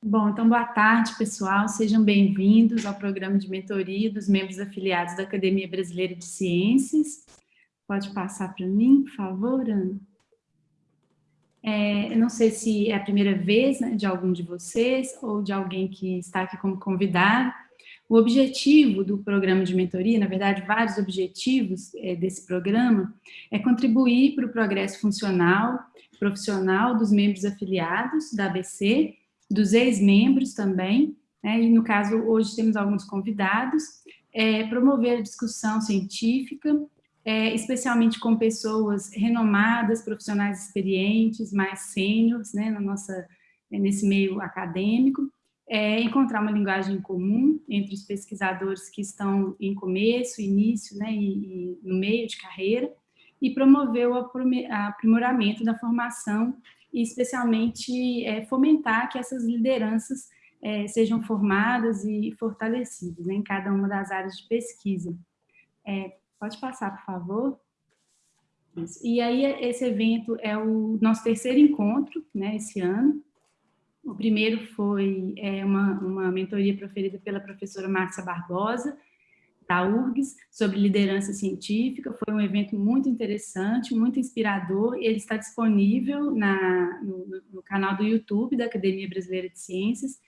Bom, então boa tarde, pessoal. Sejam bem-vindos ao programa de mentoria dos membros afiliados da Academia Brasileira de Ciências. Pode passar para mim, por favor, Ana? É, eu não sei se é a primeira vez né, de algum de vocês ou de alguém que está aqui como convidado. O objetivo do programa de mentoria, na verdade, vários objetivos é, desse programa, é contribuir para o progresso funcional, profissional dos membros afiliados da ABC dos ex-membros também, né, e no caso hoje temos alguns convidados, é, promover a discussão científica, é, especialmente com pessoas renomadas, profissionais experientes, mais sêniores, né, na nossa, nesse meio acadêmico, é, encontrar uma linguagem comum entre os pesquisadores que estão em começo, início né, e, e no meio de carreira, e promover o aprimoramento da formação e especialmente é, fomentar que essas lideranças é, sejam formadas e fortalecidas né, em cada uma das áreas de pesquisa. É, pode passar, por favor. Isso. E aí, esse evento é o nosso terceiro encontro, né, esse ano. O primeiro foi é, uma, uma mentoria proferida pela professora Márcia Barbosa, da URGS, sobre liderança científica. Foi um evento muito interessante, muito inspirador. Ele está disponível na, no, no, canal do YouTube da Academia Brasileira de Ciências,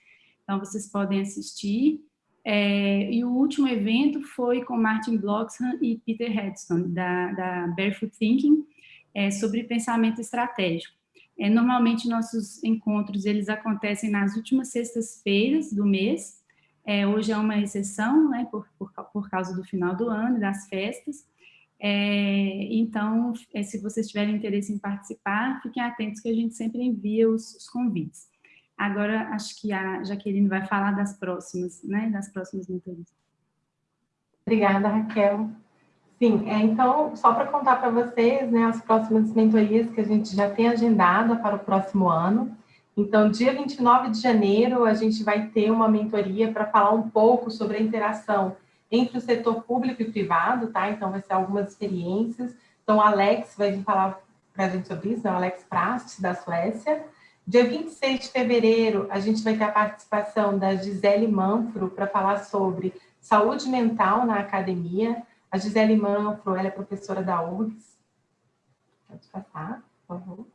então vocês podem assistir. É, e o último evento foi com Martin Bloxham e Peter Headstone, da, da Barefoot Thinking, é, sobre pensamento estratégico. É, normalmente, nossos encontros eles acontecem nas últimas sextas-feiras do mês, é, hoje é uma exceção, né, por, por, por, causa do final do ano, das festas. É, então, é, se vocês tiverem interesse em participar, fiquem atentos que a gente sempre envia os, os convites. Agora, acho que a Jaqueline vai falar das próximas, né, das próximas mentorias. Obrigada, Raquel. Sim, é, então, só para contar para vocês, né, as próximas mentorias que a gente já tem agendada para o próximo ano. Então, dia 29 de janeiro, a gente vai ter uma mentoria para falar um pouco sobre a interação entre o setor público e privado, tá? Então, vai ser algumas experiências. Então, o Alex vai vir falar para a gente sobre isso, né? o Alex Prast, da Suécia. Dia 26 de fevereiro, a gente vai ter a participação da Gisele Manfro para falar sobre saúde mental na academia. A Gisele Manfro, ela é professora da URGS. Pode passar, por favor.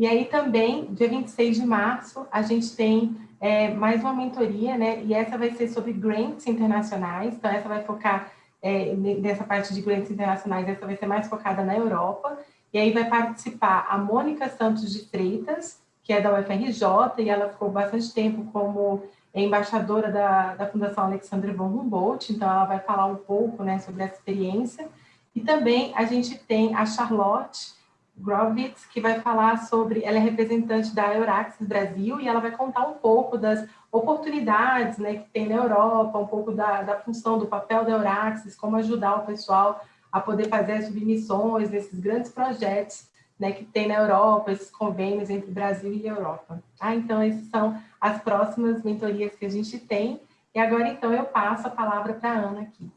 E aí também, dia 26 de março, a gente tem é, mais uma mentoria, né? E essa vai ser sobre grants internacionais. Então, essa vai focar é, nessa parte de grants internacionais, essa vai ser mais focada na Europa. E aí vai participar a Mônica Santos de Freitas, que é da UFRJ, e ela ficou bastante tempo como embaixadora da, da Fundação Alexandre von Humboldt, então ela vai falar um pouco né, sobre essa experiência. E também a gente tem a Charlotte, Grovitz, que vai falar sobre, ela é representante da Euraxis Brasil e ela vai contar um pouco das oportunidades né, que tem na Europa, um pouco da, da função, do papel da Euraxis, como ajudar o pessoal a poder fazer as submissões nesses grandes projetos né, que tem na Europa, esses convênios entre Brasil e Europa. Ah, então, essas são as próximas mentorias que a gente tem. E agora, então, eu passo a palavra para a Ana aqui.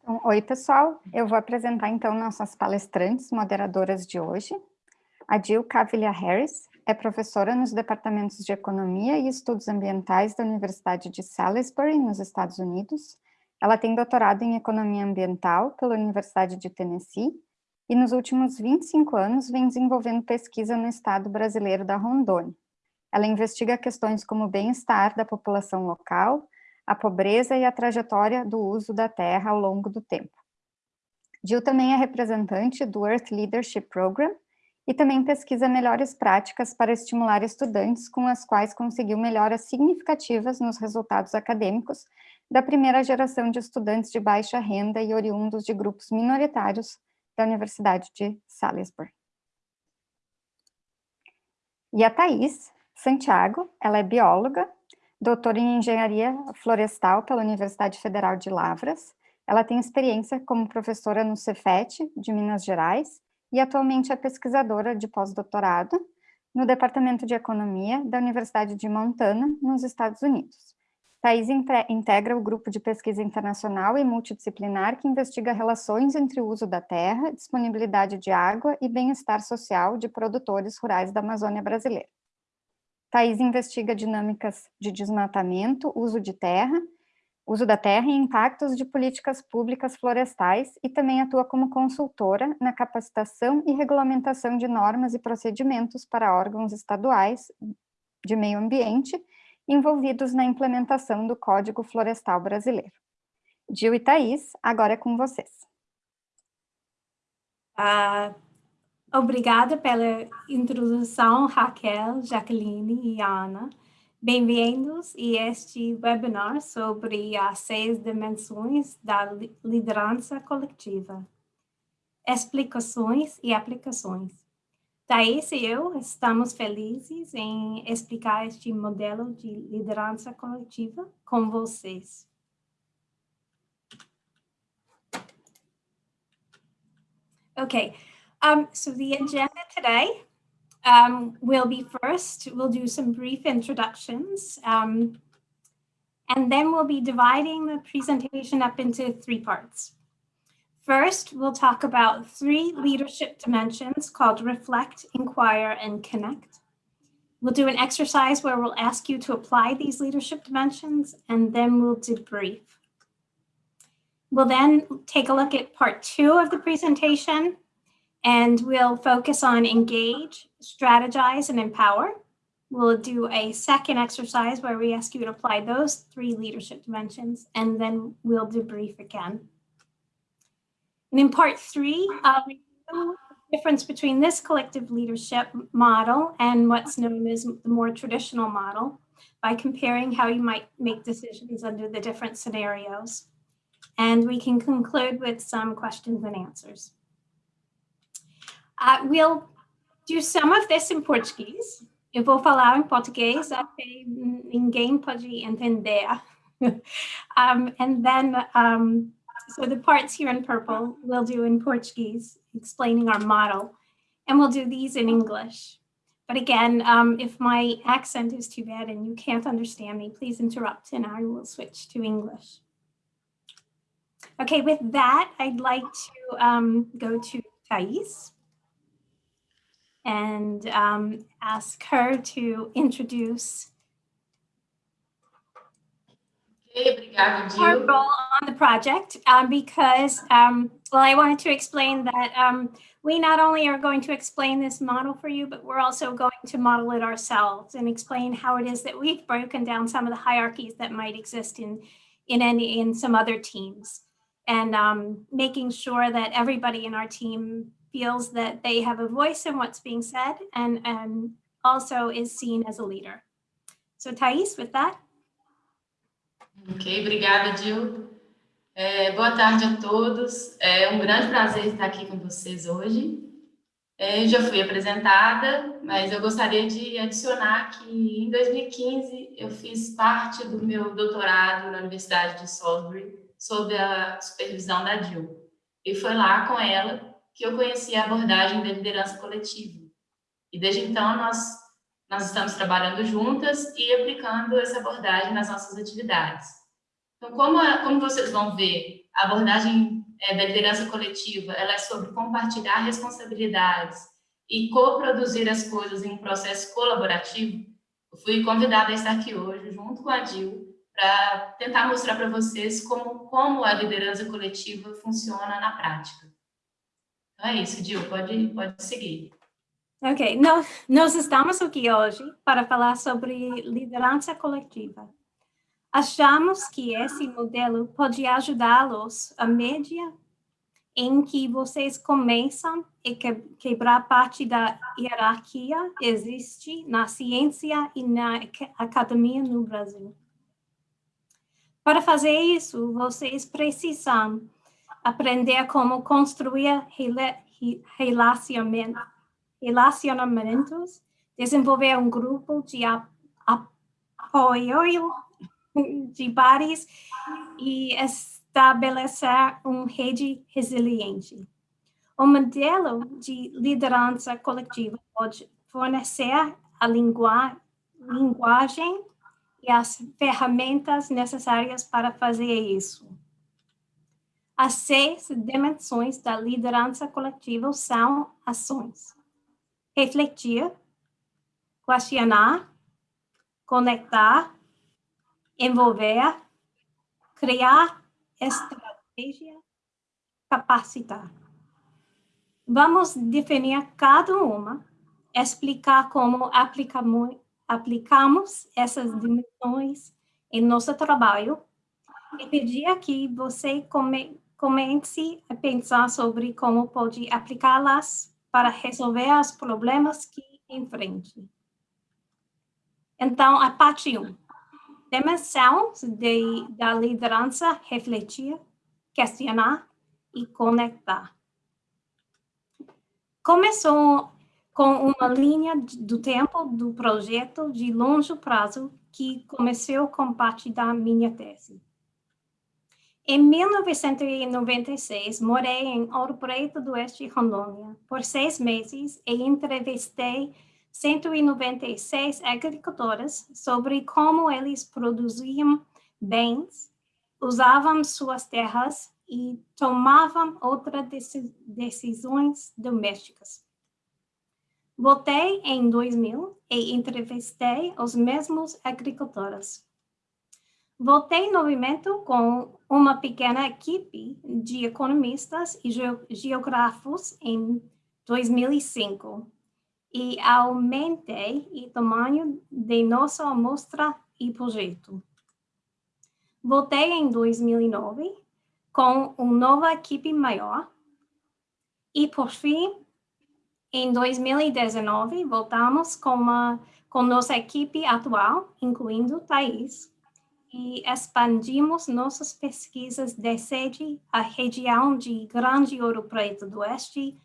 Então, oi, pessoal. Eu vou apresentar, então, nossas palestrantes moderadoras de hoje. A Jill Cavilla Harris é professora nos departamentos de Economia e Estudos Ambientais da Universidade de Salisbury, nos Estados Unidos. Ela tem doutorado em Economia Ambiental pela Universidade de Tennessee e nos últimos 25 anos vem desenvolvendo pesquisa no estado brasileiro da Rondônia. Ela investiga questões como o bem-estar da população local, a pobreza e a trajetória do uso da terra ao longo do tempo. Jill também é representante do Earth Leadership Program e também pesquisa melhores práticas para estimular estudantes com as quais conseguiu melhoras significativas nos resultados acadêmicos da primeira geração de estudantes de baixa renda e oriundos de grupos minoritários da Universidade de Salisbury. E a Thais Santiago, ela é bióloga, doutora em Engenharia Florestal pela Universidade Federal de Lavras. Ela tem experiência como professora no Cefet, de Minas Gerais, e atualmente é pesquisadora de pós-doutorado no Departamento de Economia da Universidade de Montana, nos Estados Unidos. Thais integra o grupo de pesquisa internacional e multidisciplinar que investiga relações entre o uso da terra, disponibilidade de água e bem-estar social de produtores rurais da Amazônia brasileira. Thais investiga dinâmicas de desmatamento, uso de terra, uso da terra e impactos de políticas públicas florestais e também atua como consultora na capacitação e regulamentação de normas e procedimentos para órgãos estaduais de meio ambiente envolvidos na implementação do Código Florestal Brasileiro. Gil e Thaís, agora é com vocês. Uh, obrigada pela introdução, Raquel, Jacqueline e Ana. Bem-vindos a este webinar sobre as seis dimensões da liderança coletiva. Explicações e aplicações. Thais e eu estamos felizes em explicar este modelo de liderança coletiva com vocês. Okay, um, so the agenda today um, will be first, we'll do some brief introductions, um, and then we'll be dividing the presentation up into three parts. First, we'll talk about three leadership dimensions called reflect, inquire, and connect. We'll do an exercise where we'll ask you to apply these leadership dimensions, and then we'll debrief. We'll then take a look at part two of the presentation, and we'll focus on engage, strategize, and empower. We'll do a second exercise where we ask you to apply those three leadership dimensions, and then we'll debrief again. And in part three, review the difference between this collective leadership model and what's known as the more traditional model by comparing how you might make decisions under the different scenarios. And we can conclude with some questions and answers. Uh, we'll do some of this in Portuguese. Eu vou falar em português até ninguém pode entender. um, and then, um, so the parts here in purple we'll do in Portuguese, explaining our model, and we'll do these in English. But again, um, if my accent is too bad and you can't understand me, please interrupt and I will switch to English. Okay, with that, I'd like to um, go to Thais and um, ask her to introduce our role on the project um, because, um, well, I wanted to explain that um, we not only are going to explain this model for you, but we're also going to model it ourselves and explain how it is that we've broken down some of the hierarchies that might exist in, in, any, in some other teams. And um, making sure that everybody in our team feels that they have a voice in what's being said and, and also is seen as a leader. So Thais, with that. Ok, obrigada, Gil. É, boa tarde a todos. É um grande prazer estar aqui com vocês hoje. É, já fui apresentada, mas eu gostaria de adicionar que em 2015 eu fiz parte do meu doutorado na Universidade de Salisbury sob a supervisão da Jill. E foi lá com ela que eu conheci a abordagem da liderança coletiva. E desde então nós, nós estamos trabalhando juntas e aplicando essa abordagem nas nossas atividades. Então, como, como vocês vão ver, a abordagem é, da liderança coletiva ela é sobre compartilhar responsabilidades e coproduzir as coisas em um processo colaborativo, eu fui convidada a estar aqui hoje, junto com a Dil, para tentar mostrar para vocês como, como a liderança coletiva funciona na prática. É isso, Gil, pode, pode seguir. Ok, nós, nós estamos aqui hoje para falar sobre liderança coletiva. Achamos que esse modelo pode ajudá-los a média em que vocês começam a quebrar parte da hierarquia existe na ciência e na academia no Brasil. Para fazer isso, vocês precisam aprender como construir relacionamentos, desenvolver um grupo de apoio de pares e estabelecer uma rede resiliente. O modelo de liderança coletiva pode fornecer a linguagem e as ferramentas necessárias para fazer isso. As seis dimensões da liderança coletiva são ações. Refletir, questionar, conectar, envolver, criar estratégia, capacitar. Vamos definir cada uma, explicar como aplicamos, aplicamos essas dimensões em nosso trabalho e pedir que você come, comece a pensar sobre como pode aplicá-las para resolver os problemas que enfrente. Então, a parte 1. Dimensão de, da liderança, refletir, questionar e conectar. Começou com uma linha do tempo do projeto de longo prazo que começou com parte da minha tese. Em 1996, morei em Ouro Preto do Oeste, Rondônia, por seis meses e entrevistei 196 agricultores sobre como eles produziam bens, usavam suas terras e tomavam outras decisões domésticas. Voltei em 2000 e entrevistei os mesmos agricultores. Voltei no movimento com uma pequena equipe de economistas e geógrafos em 2005 e aumentei o tamanho de nossa amostra e projeto. Voltei em 2009 com uma nova equipe maior. E, por fim, em 2019, voltamos com, uma, com nossa equipe atual, incluindo Thais, e expandimos nossas pesquisas desde a região de Grande Ouro Preto do Oeste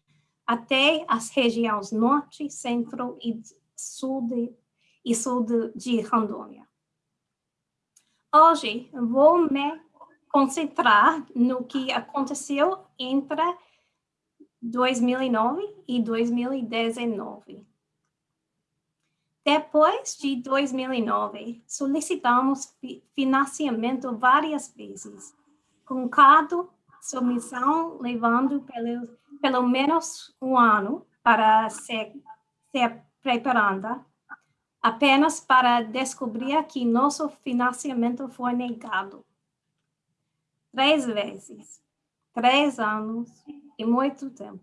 até as regiões Norte, Centro e Sul de, e sul de, de Rondônia. Hoje, vou me concentrar no que aconteceu entre 2009 e 2019. Depois de 2009, solicitamos financiamento várias vezes, com cada submissão levando pelo, pelo menos um ano para ser, ser preparada, apenas para descobrir que nosso financiamento foi negado. Três vezes, três anos e muito tempo.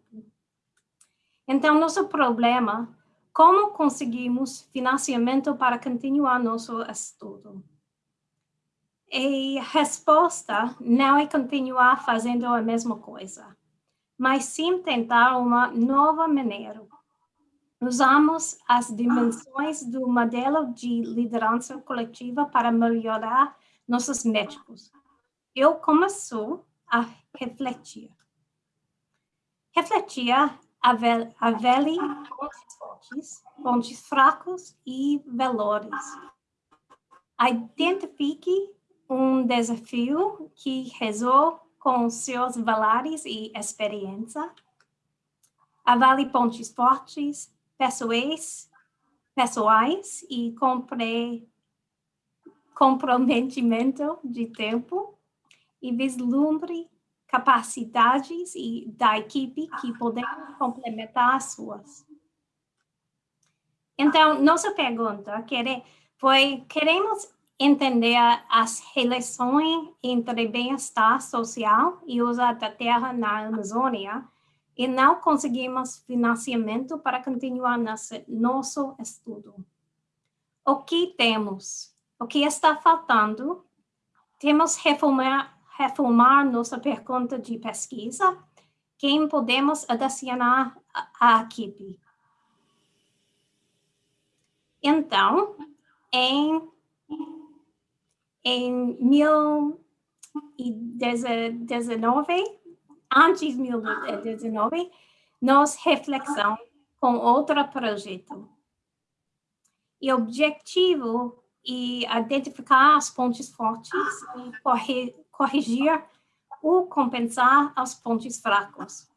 Então, nosso problema como conseguimos financiamento para continuar nosso estudo? A resposta não é continuar fazendo a mesma coisa, mas sim tentar uma nova maneira. Usamos as dimensões do modelo de liderança coletiva para melhorar nossos médicos. Eu começo a refletir. Refletir avele pontos fortes, fracos e valores. Identifique um desafio que resolve com seus valores e experiência. Avalie pontos fortes, pessoais, pessoais e compre, comprometimento de tempo e vislumbre capacidades e da equipe que podem complementar as suas. Então, nossa pergunta foi, queremos entender as relações entre bem-estar social e uso da terra na Amazônia e não conseguimos financiamento para continuar nosso, nosso estudo. O que temos? O que está faltando? Temos reformar reformar nossa pergunta de pesquisa, quem podemos adicionar à equipe. Então, em, em 2019, antes de 2019, nós reflexão com outro projeto. E o objetivo é identificar os pontos fortes e corrigir ou compensar os pontos fracos.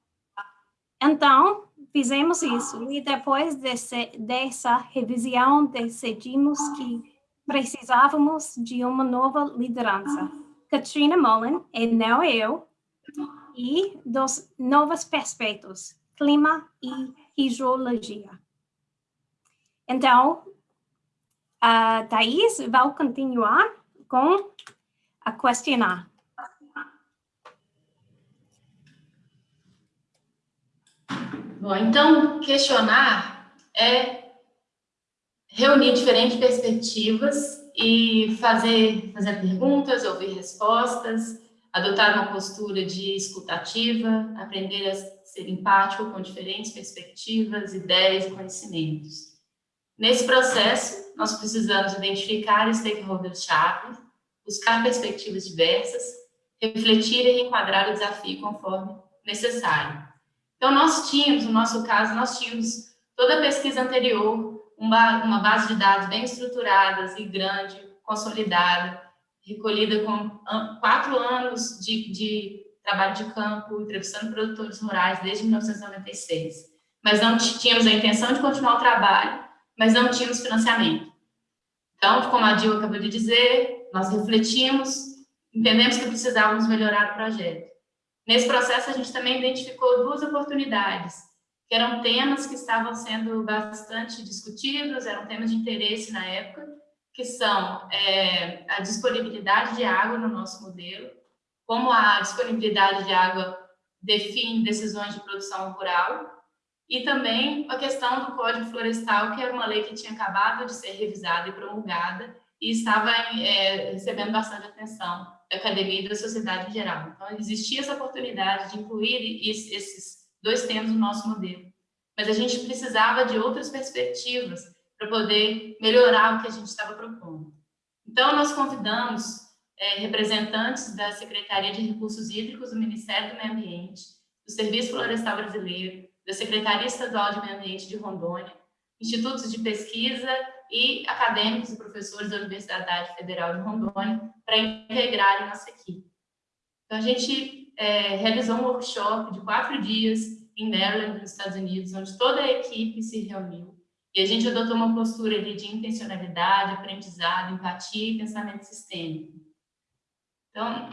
Então, fizemos isso e depois desse, dessa revisão decidimos que precisávamos de uma nova liderança. Katrina Mullen, e não eu, e dos novos perspectivos, clima e hidrologia. Então, a Thais vai continuar com a questionar. Bom, então, questionar é reunir diferentes perspectivas e fazer, fazer perguntas, ouvir respostas, adotar uma postura de escutativa, aprender a ser empático com diferentes perspectivas, ideias e conhecimentos. Nesse processo, nós precisamos identificar stakeholders-chave, buscar perspectivas diversas, refletir e enquadrar o desafio conforme necessário. Então, nós tínhamos, no nosso caso, nós tínhamos toda a pesquisa anterior, uma, uma base de dados bem estruturadas e grande, consolidada, recolhida com quatro anos de, de trabalho de campo, entrevistando produtores rurais desde 1996. Mas não tínhamos a intenção de continuar o trabalho, mas não tínhamos financiamento. Então, como a Dil acabou de dizer, nós refletimos, entendemos que precisávamos melhorar o projeto. Nesse processo, a gente também identificou duas oportunidades, que eram temas que estavam sendo bastante discutidos, eram temas de interesse na época, que são é, a disponibilidade de água no nosso modelo, como a disponibilidade de água define decisões de produção rural, e também a questão do Código Florestal, que era uma lei que tinha acabado de ser revisada e promulgada, e estava é, recebendo bastante atenção academia e da sociedade em geral. Então, existia essa oportunidade de incluir esses dois temas no nosso modelo. Mas a gente precisava de outras perspectivas para poder melhorar o que a gente estava propondo. Então, nós convidamos é, representantes da Secretaria de Recursos Hídricos do Ministério do Meio Ambiente, do Serviço Florestal Brasileiro, da Secretaria Estadual de Meio Ambiente de Rondônia, institutos de pesquisa e acadêmicos e professores da Universidade Federal de Rondônia para integrarem nossa equipe. Então, a gente é, realizou um workshop de quatro dias em Maryland, nos Estados Unidos, onde toda a equipe se reuniu e a gente adotou uma postura ali de intencionalidade, aprendizado, empatia e pensamento sistêmico. Então,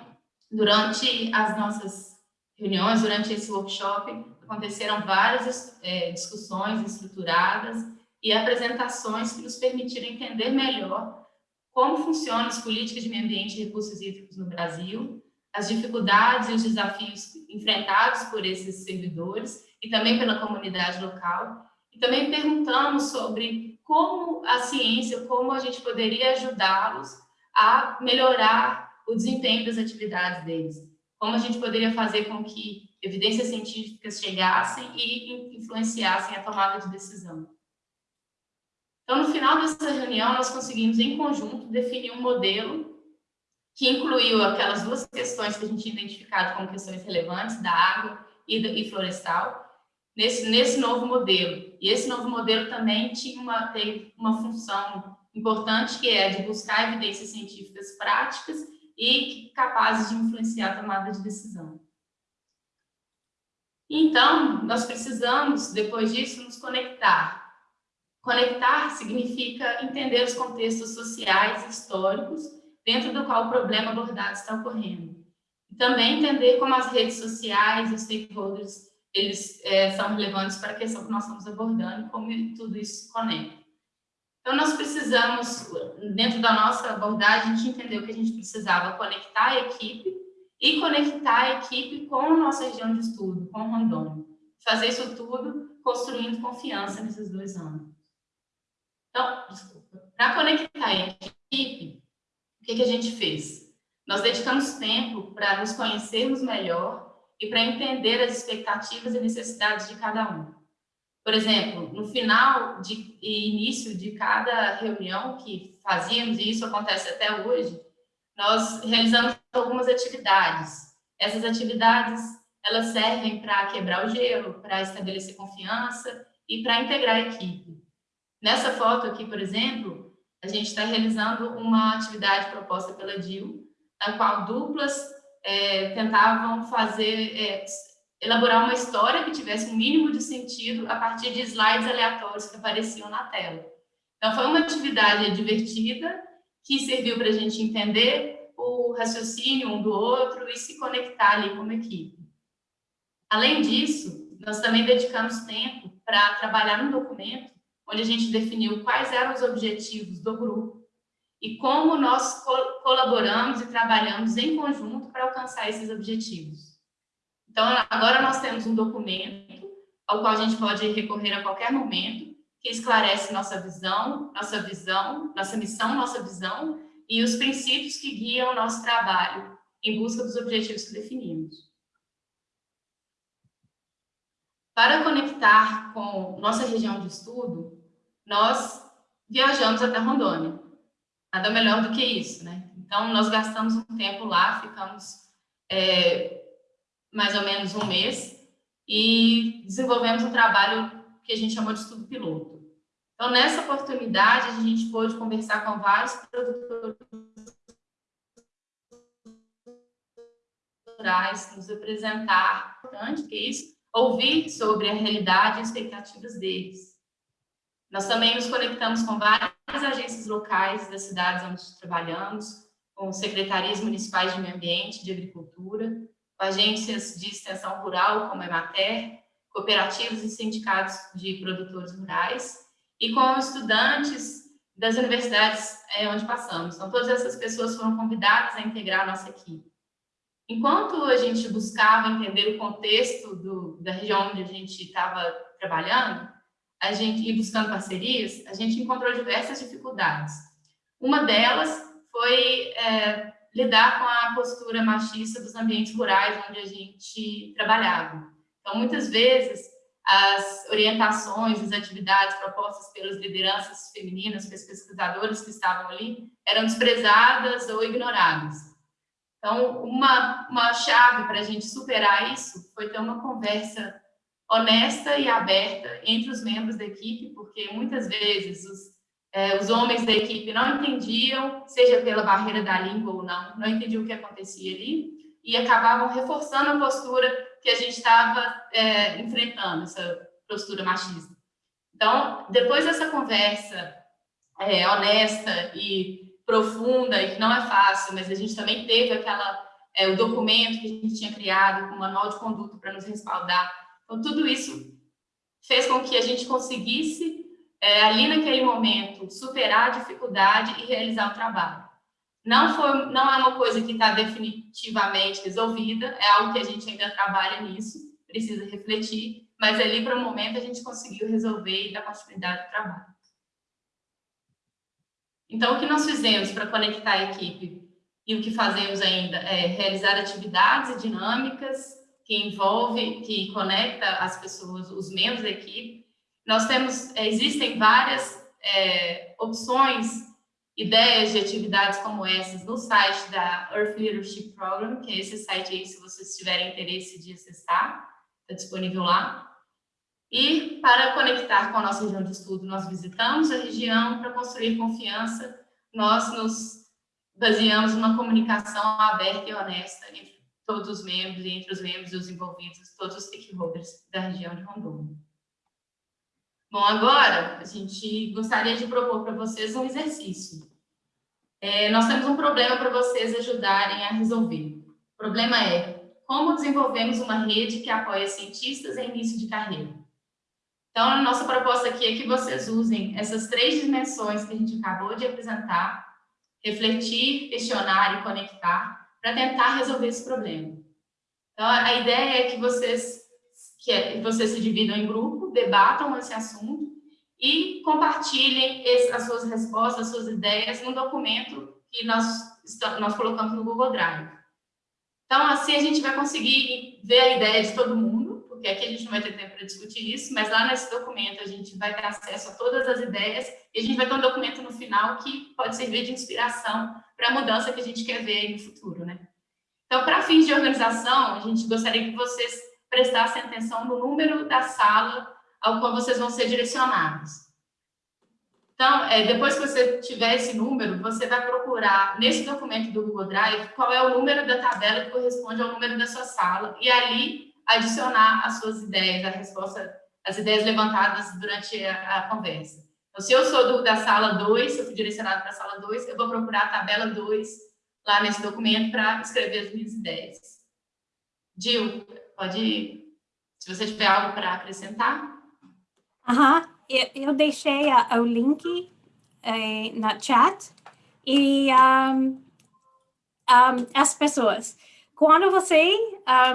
durante as nossas reuniões, durante esse workshop, aconteceram várias é, discussões estruturadas e apresentações que nos permitiram entender melhor como funcionam as políticas de meio ambiente e recursos hídricos no Brasil, as dificuldades e os desafios enfrentados por esses servidores e também pela comunidade local, e também perguntamos sobre como a ciência, como a gente poderia ajudá-los a melhorar o desempenho das atividades deles. Como a gente poderia fazer com que evidências científicas chegassem e influenciassem a tomada de decisão. Então, no final dessa reunião, nós conseguimos, em conjunto, definir um modelo que incluiu aquelas duas questões que a gente tinha identificado como questões relevantes, da água e florestal, nesse, nesse novo modelo. E esse novo modelo também tinha uma, teve uma função importante, que é de buscar evidências científicas práticas e capazes de influenciar a tomada de decisão. Então, nós precisamos, depois disso, nos conectar. Conectar significa entender os contextos sociais e históricos dentro do qual o problema abordado está ocorrendo. E também entender como as redes sociais e os stakeholders eles é, são relevantes para a questão que nós estamos abordando e como tudo isso se conecta. Então, nós precisamos, dentro da nossa abordagem, a gente entendeu que a gente precisava conectar a equipe e conectar a equipe com a nossa região de estudo, com o Rondônia. Fazer isso tudo construindo confiança nesses dois anos. Então, desculpa, para conectar a equipe, o que, que a gente fez? Nós dedicamos tempo para nos conhecermos melhor e para entender as expectativas e necessidades de cada um. Por exemplo, no final de, e início de cada reunião que fazíamos, e isso acontece até hoje, nós realizamos algumas atividades. Essas atividades, elas servem para quebrar o gelo, para estabelecer confiança e para integrar a equipe. Nessa foto aqui, por exemplo, a gente está realizando uma atividade proposta pela DIL, na qual duplas é, tentavam fazer, é, elaborar uma história que tivesse um mínimo de sentido a partir de slides aleatórios que apareciam na tela. Então, foi uma atividade divertida que serviu para a gente entender o raciocínio um do outro e se conectar ali como equipe. Além disso, nós também dedicamos tempo para trabalhar um documento onde a gente definiu quais eram os objetivos do grupo e como nós colaboramos e trabalhamos em conjunto para alcançar esses objetivos. Então, agora nós temos um documento ao qual a gente pode recorrer a qualquer momento, que esclarece nossa visão, nossa visão, nossa missão, nossa visão e os princípios que guiam o nosso trabalho em busca dos objetivos que definimos. Para conectar com nossa região de estudo, nós viajamos até Rondônia. Nada melhor do que isso, né? Então, nós gastamos um tempo lá, ficamos é, mais ou menos um mês e desenvolvemos um trabalho que a gente chamou de estudo piloto. Então, nessa oportunidade, a gente pôde conversar com vários produtores rurais, nos apresentar, importante que isso, ouvir sobre a realidade e expectativas deles. Nós também nos conectamos com várias agências locais das cidades onde trabalhamos, com secretarias municipais de meio ambiente, de agricultura, com agências de extensão rural, como a Emater, cooperativas e sindicatos de produtores rurais, e com estudantes das universidades é, onde passamos. Então, todas essas pessoas foram convidadas a integrar a nossa equipe. Enquanto a gente buscava entender o contexto do, da região onde a gente estava trabalhando, a gente e buscando parcerias, a gente encontrou diversas dificuldades. Uma delas foi é, lidar com a postura machista dos ambientes rurais onde a gente trabalhava. Então, muitas vezes, as orientações, as atividades propostas pelas lideranças femininas, pelos pesquisadores que estavam ali, eram desprezadas ou ignoradas. Então, uma, uma chave para a gente superar isso foi ter uma conversa honesta e aberta entre os membros da equipe, porque muitas vezes os, é, os homens da equipe não entendiam, seja pela barreira da língua ou não, não entendiam o que acontecia ali, e acabavam reforçando a postura que a gente estava é, enfrentando, essa postura machista. Então, depois dessa conversa é, honesta e profunda e que não é fácil, mas a gente também teve aquela é, o documento que a gente tinha criado o manual de conduta para nos respaldar. Então, tudo isso fez com que a gente conseguisse, é, ali naquele momento, superar a dificuldade e realizar o trabalho. Não, foi, não é uma coisa que está definitivamente resolvida, é algo que a gente ainda trabalha nisso, precisa refletir, mas ali, para o momento, a gente conseguiu resolver e dar continuidade ao trabalho. Então, o que nós fizemos para conectar a equipe e o que fazemos ainda é realizar atividades e dinâmicas que envolve, que conecta as pessoas, os membros da equipe. Nós temos, é, existem várias é, opções, ideias de atividades como essas no site da Earth Leadership Program, que é esse site aí, se vocês tiverem interesse de acessar, está disponível lá. E para conectar com a nossa região de estudo, nós visitamos a região para construir confiança, nós nos baseamos numa comunicação aberta e honesta entre todos os membros, entre os membros e os envolvidos, todos os stakeholders da região de Rondônia. Bom, agora a gente gostaria de propor para vocês um exercício. É, nós temos um problema para vocês ajudarem a resolver. O problema é como desenvolvemos uma rede que apoia cientistas em início de carreira. Então, a nossa proposta aqui é que vocês usem essas três dimensões que a gente acabou de apresentar, refletir, questionar e conectar, para tentar resolver esse problema. Então, a ideia é que vocês, que é, vocês se dividam em grupo, debatam esse assunto e compartilhem as suas respostas, as suas ideias num documento que nós, nós colocamos no Google Drive. Então, assim a gente vai conseguir ver a ideia de todo mundo, porque aqui a gente não vai ter tempo para discutir isso, mas lá nesse documento a gente vai ter acesso a todas as ideias e a gente vai ter um documento no final que pode servir de inspiração para a mudança que a gente quer ver no futuro, né? Então, para fins de organização, a gente gostaria que vocês prestassem atenção no número da sala ao qual vocês vão ser direcionados. Então, é, depois que você tiver esse número, você vai procurar nesse documento do Google Drive qual é o número da tabela que corresponde ao número da sua sala, e ali adicionar as suas ideias, a resposta, as ideias levantadas durante a, a conversa. Então, se eu sou do, da sala 2, se eu fui direcionado para a sala 2, eu vou procurar a tabela 2 lá nesse documento para escrever as minhas ideias. Gil, pode, se você tiver algo para acrescentar. Aham, uh -huh. eu, eu deixei o link eh, na chat e um, um, as pessoas, quando você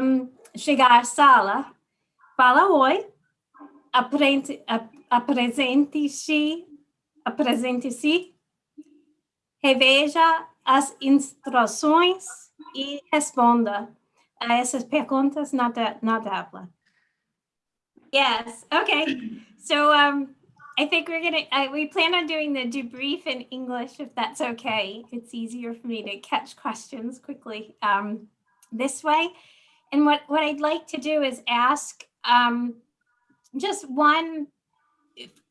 um, chegar à sala, fala oi, apresente-se, apresente-se, reveja as instruções e responda a essas perguntas na, na tabla. Yes, okay. So um, I think we're gonna, uh, we plan on doing the debrief in English if that's okay. It's easier for me to catch questions quickly um, this way. And what, what I'd like to do is ask um, just one,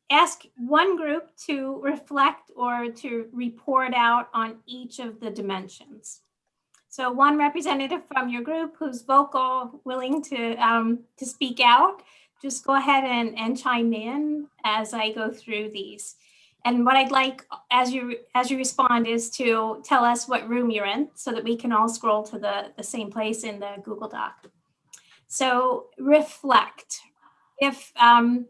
ask one group to reflect or to report out on each of the dimensions. So one representative from your group who's vocal, willing to, um, to speak out, just go ahead and, and chime in as I go through these. And what I'd like as you as you respond is to tell us what room you're in so that we can all scroll to the, the same place in the Google Doc. So reflect. If um,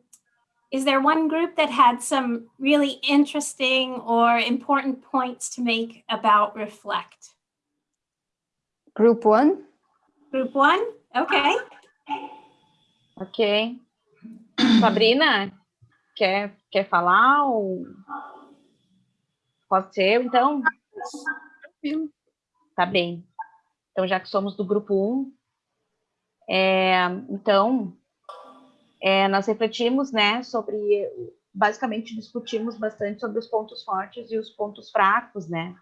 is there one group that had some really interesting or important points to make about reflect? Group one, Group one? Okay. Ok. Sabrina, quer, quer falar ou... Pode ser eu, então? Tá bem. Então, já que somos do grupo 1, é, então, é, nós refletimos, né, sobre, basicamente discutimos bastante sobre os pontos fortes e os pontos fracos, né?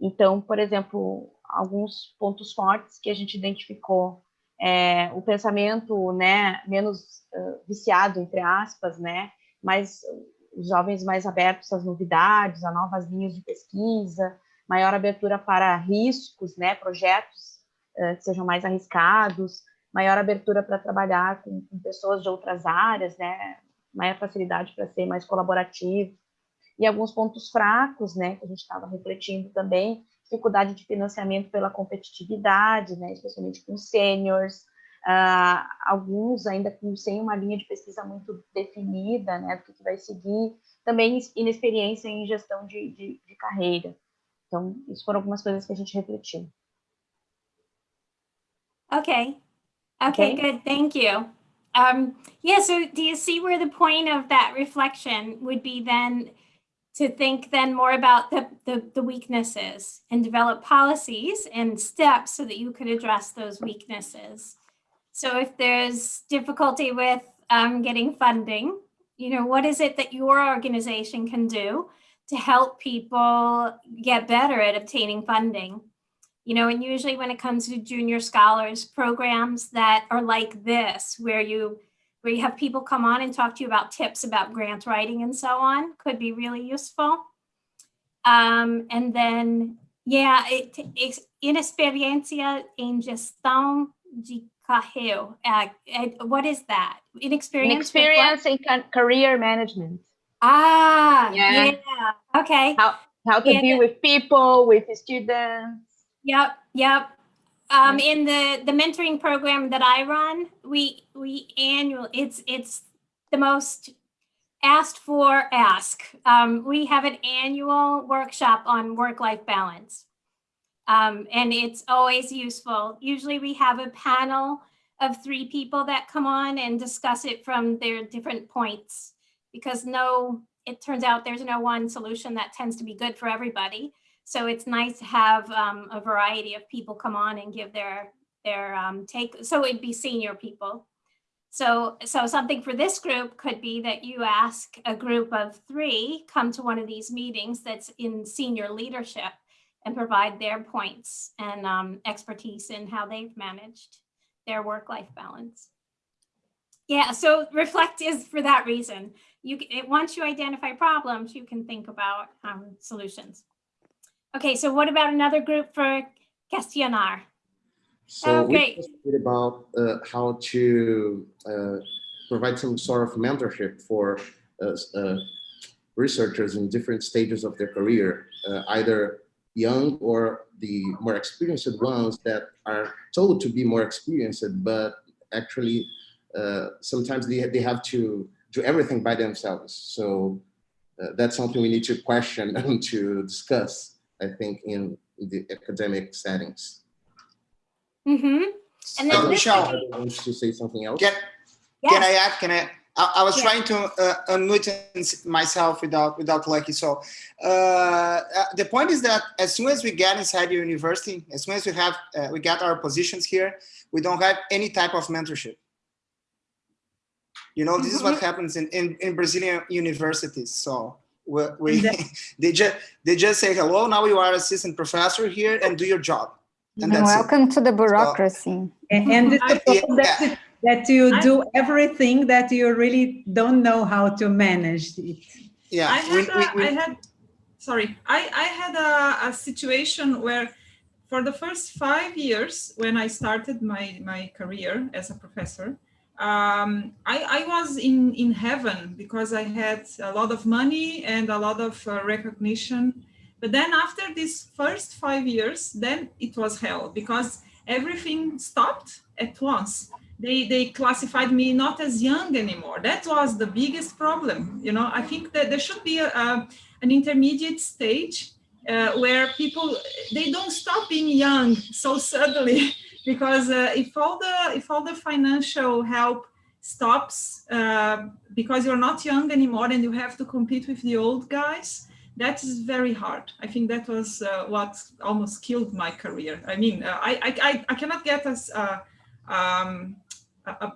Então, por exemplo, alguns pontos fortes que a gente identificou é, o pensamento né, menos uh, viciado, entre aspas, né, mas os jovens mais abertos às novidades, a novas linhas de pesquisa, maior abertura para riscos, né, projetos uh, que sejam mais arriscados, maior abertura para trabalhar com, com, pessoas de outras áreas, né, maior facilidade para ser mais colaborativo, e alguns pontos fracos, né, que a gente estava refletindo também, dificuldade de financiamento pela competitividade, né, especialmente com seniors, uh, alguns ainda com, sem uma linha de pesquisa muito definida, né, do que, que vai seguir, também inexperiência em gestão de, de, de carreira. Então, isso foram algumas coisas que a gente refletiu. Okay. Okay, Okay. good. Thank you. Um, yeah, so do you see where the point of that reflection would be then to think then more about the, the, the weaknesses and develop policies and steps so that you could address those weaknesses? So if there's difficulty with um, getting funding, you know, what is it that your organization can do to help people get better at obtaining funding? You know, and usually when it comes to junior scholars programs that are like this, where you where you have people come on and talk to you about tips about grant writing and so on, could be really useful. Um, and then, yeah, it, it's inexperiencia en gestão de carreira. Uh, uh, what is that? Inexperience. Inexperience in ca- career management, Ah, Yeah. yeah. Okay. how to Yeah, deal with people, with students. Yep, yep. Um, in the, the mentoring program that I run, we, we annual, it's, it's the most asked for ask. Um, we have an annual workshop on work-life balance. Um, and it's always useful. Usually we have a panel of three people that come on and discuss it from their different points. Because no, it turns out there's no one solution that tends to be good for everybody. So it's nice to have um, a variety of people come on and give their their um, take. So it'd be senior people. So so something for this group could be that you ask a group of three come to one of these meetings that's in senior leadership and provide their points and um, expertise in how they've managed their work-life balance. Yeah, so reflect is for that reason. You once you identify problems, you can think about um, solutions. Okay, so what about another group for questionar? So Oh, we great. talked about uh, how to uh, provide some sort of mentorship for uh, uh, researchers in different stages of their career, uh, either young or the more experienced ones that are told to be more experienced, but actually uh, sometimes they, they have to do everything by themselves. So uh, that's something we need to question and to discuss, I think, in the academic settings. Mm-hmm. And then this Michelle. wants to say something else? Can, can I add? Can I? I, I was Yeah. trying to uh, unmute myself without without lucky. So uh, uh, the point is that as soon as we get inside the university, as soon as we have uh, we get our positions here, we don't have any type of mentorship. You know, this is what happens in, in, in Brazilian universities. So we, we they just they just say hello. Now you are assistant professor here and do your job, and And that's it. welcome to the bureaucracy. And and it's I- suppose that, yeah. That you I- do everything that you really don't know how to manage it. Yeah, I we, had, we, a, we, I had, sorry, I, I had a, a situation where for the first five years when I started my, my career as a professor, um, I, I was in, in heaven because I had a lot of money and a lot of uh, recognition. But then after these first five years, then it was hell because everything stopped at once they they classified me not as young anymore. That was the biggest problem you know. I think that there should be a, a an intermediate stage uh, where people they don't stop being young so suddenly because uh, if all the if all the financial help stops uh, because you're not young anymore and you have to compete with the old guys that is very hard. I think that was uh, what almost killed my career. I mean uh, I, I i cannot get as uh, um, a, a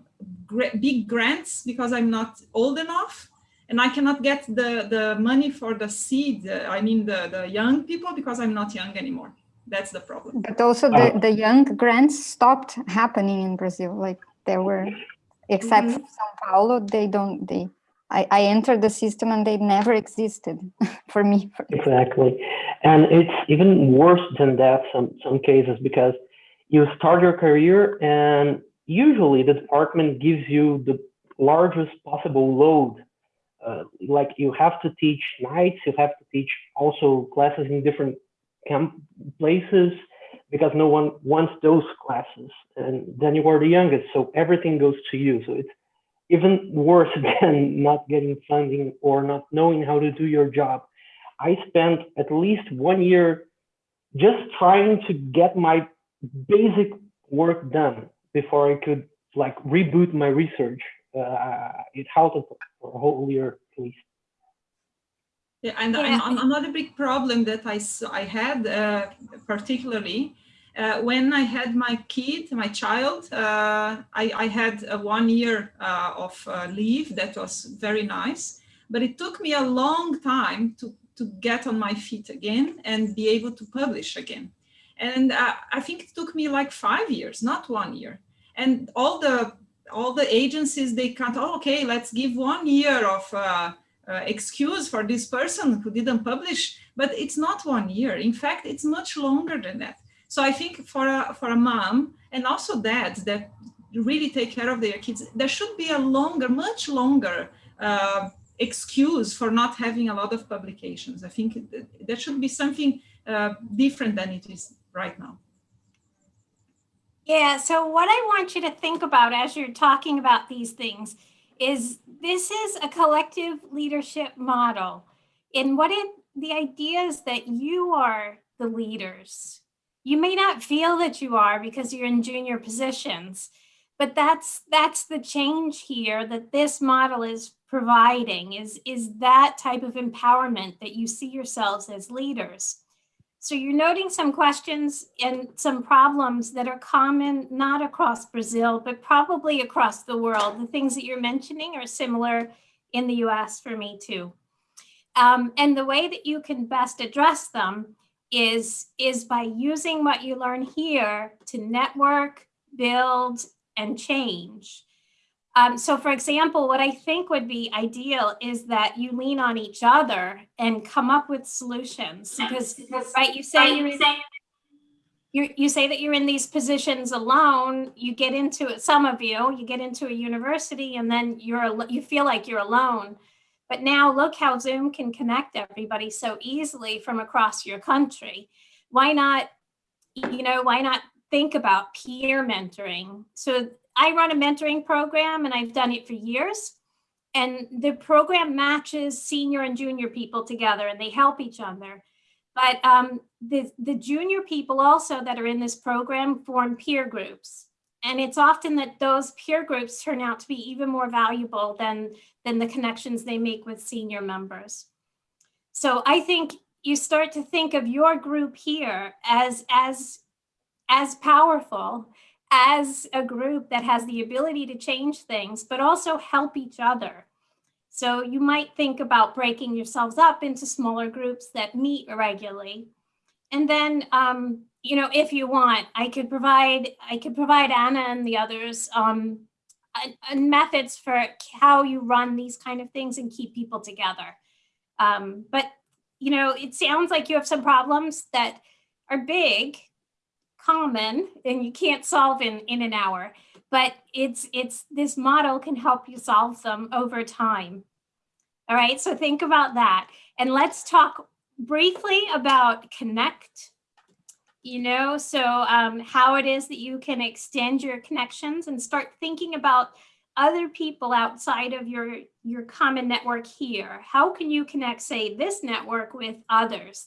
big grants because I'm not old enough and I cannot get the, the money for the seed. uh, I mean, the, the young people because I'm not young anymore. That's the problem. But also the, the young grants stopped happening in Brazil. Like there were, except for São Paulo, they don't, they, I, I entered the system and they never existed for me. Exactly. And it's even worse than that some some cases because you start your career and usually the department gives you the largest possible load. Uh, like you have to teach nights, you have to teach also classes in different camp places because no one wants those classes. And then you are the youngest, so everything goes to you. So it's even worse than not getting funding or not knowing how to do your job. I spent at least one year just trying to get my basic work done before I could like reboot my research. Uh, it halted for a whole year at least. Yeah, and, Yeah. and another big problem that I I had uh, particularly uh, when I had my kid, my child, uh, I, I had a one year uh, of uh, leave that was very nice, but it took me a long time to, to get on my feet again and be able to publish again. And uh, I think it took me like five years, not one year. And all the all the agencies they can't. Oh, okay, let's give one year of uh, uh, excuse for this person who didn't publish, but it's not one year. In fact, it's much longer than that. So I think for a, for a mom and also dads that really take care of their kids, there should be a longer, much longer uh, excuse for not having a lot of publications. I think that should be something uh, different than it is right now. Yeah, so what I want you to think about as you're talking about these things is this is a collective leadership model. And what it the idea is that you are the leaders. You may not feel that you are because you're in junior positions, but that's that's the change here that this model is providing is is that type of empowerment that you see yourselves as leaders. So you're noting some questions and some problems that are common, not across Brazil, but probably across the world. The things that you're mentioning are similar in the US for me too. Um, and the way that you can best address them is, is by using what you learn here to network, build, and change. Um, so for example, what I think would be ideal is that you lean on each other and come up with solutions because, right, you say you're in, you you say that you're in these positions alone, you get into it, some of you, you get into a university and then you're, you feel like you're alone. But now look how Zoom can connect everybody so easily from across your country. Why not, you know, why not think about peer mentoring? So I run a mentoring program and I've done it for years. and the program matches senior and junior people together and they help each other. But um, the, the junior people also that are in this program form peer groups. And it's often that those peer groups turn out to be even more valuable than, than the connections they make with senior members. So I think you start to think of your group here as, as, as powerful as a group that has the ability to change things, but also help each other. So you might think about breaking yourselves up into smaller groups that meet regularly. And then, um, you know, if you want, I could provide, I could provide Anna and the others um, methods for how you run these kind of things and keep people together. Um, but, you know, it sounds like you have some problems that are big common and you can't solve in, in an hour, but it's, it's, this model can help you solve them over time. All right, so think about that. And let's talk briefly about connect, you know, so um, how it is that you can extend your connections and start thinking about other people outside of your, your common network here. How can you connect, say, this network with others?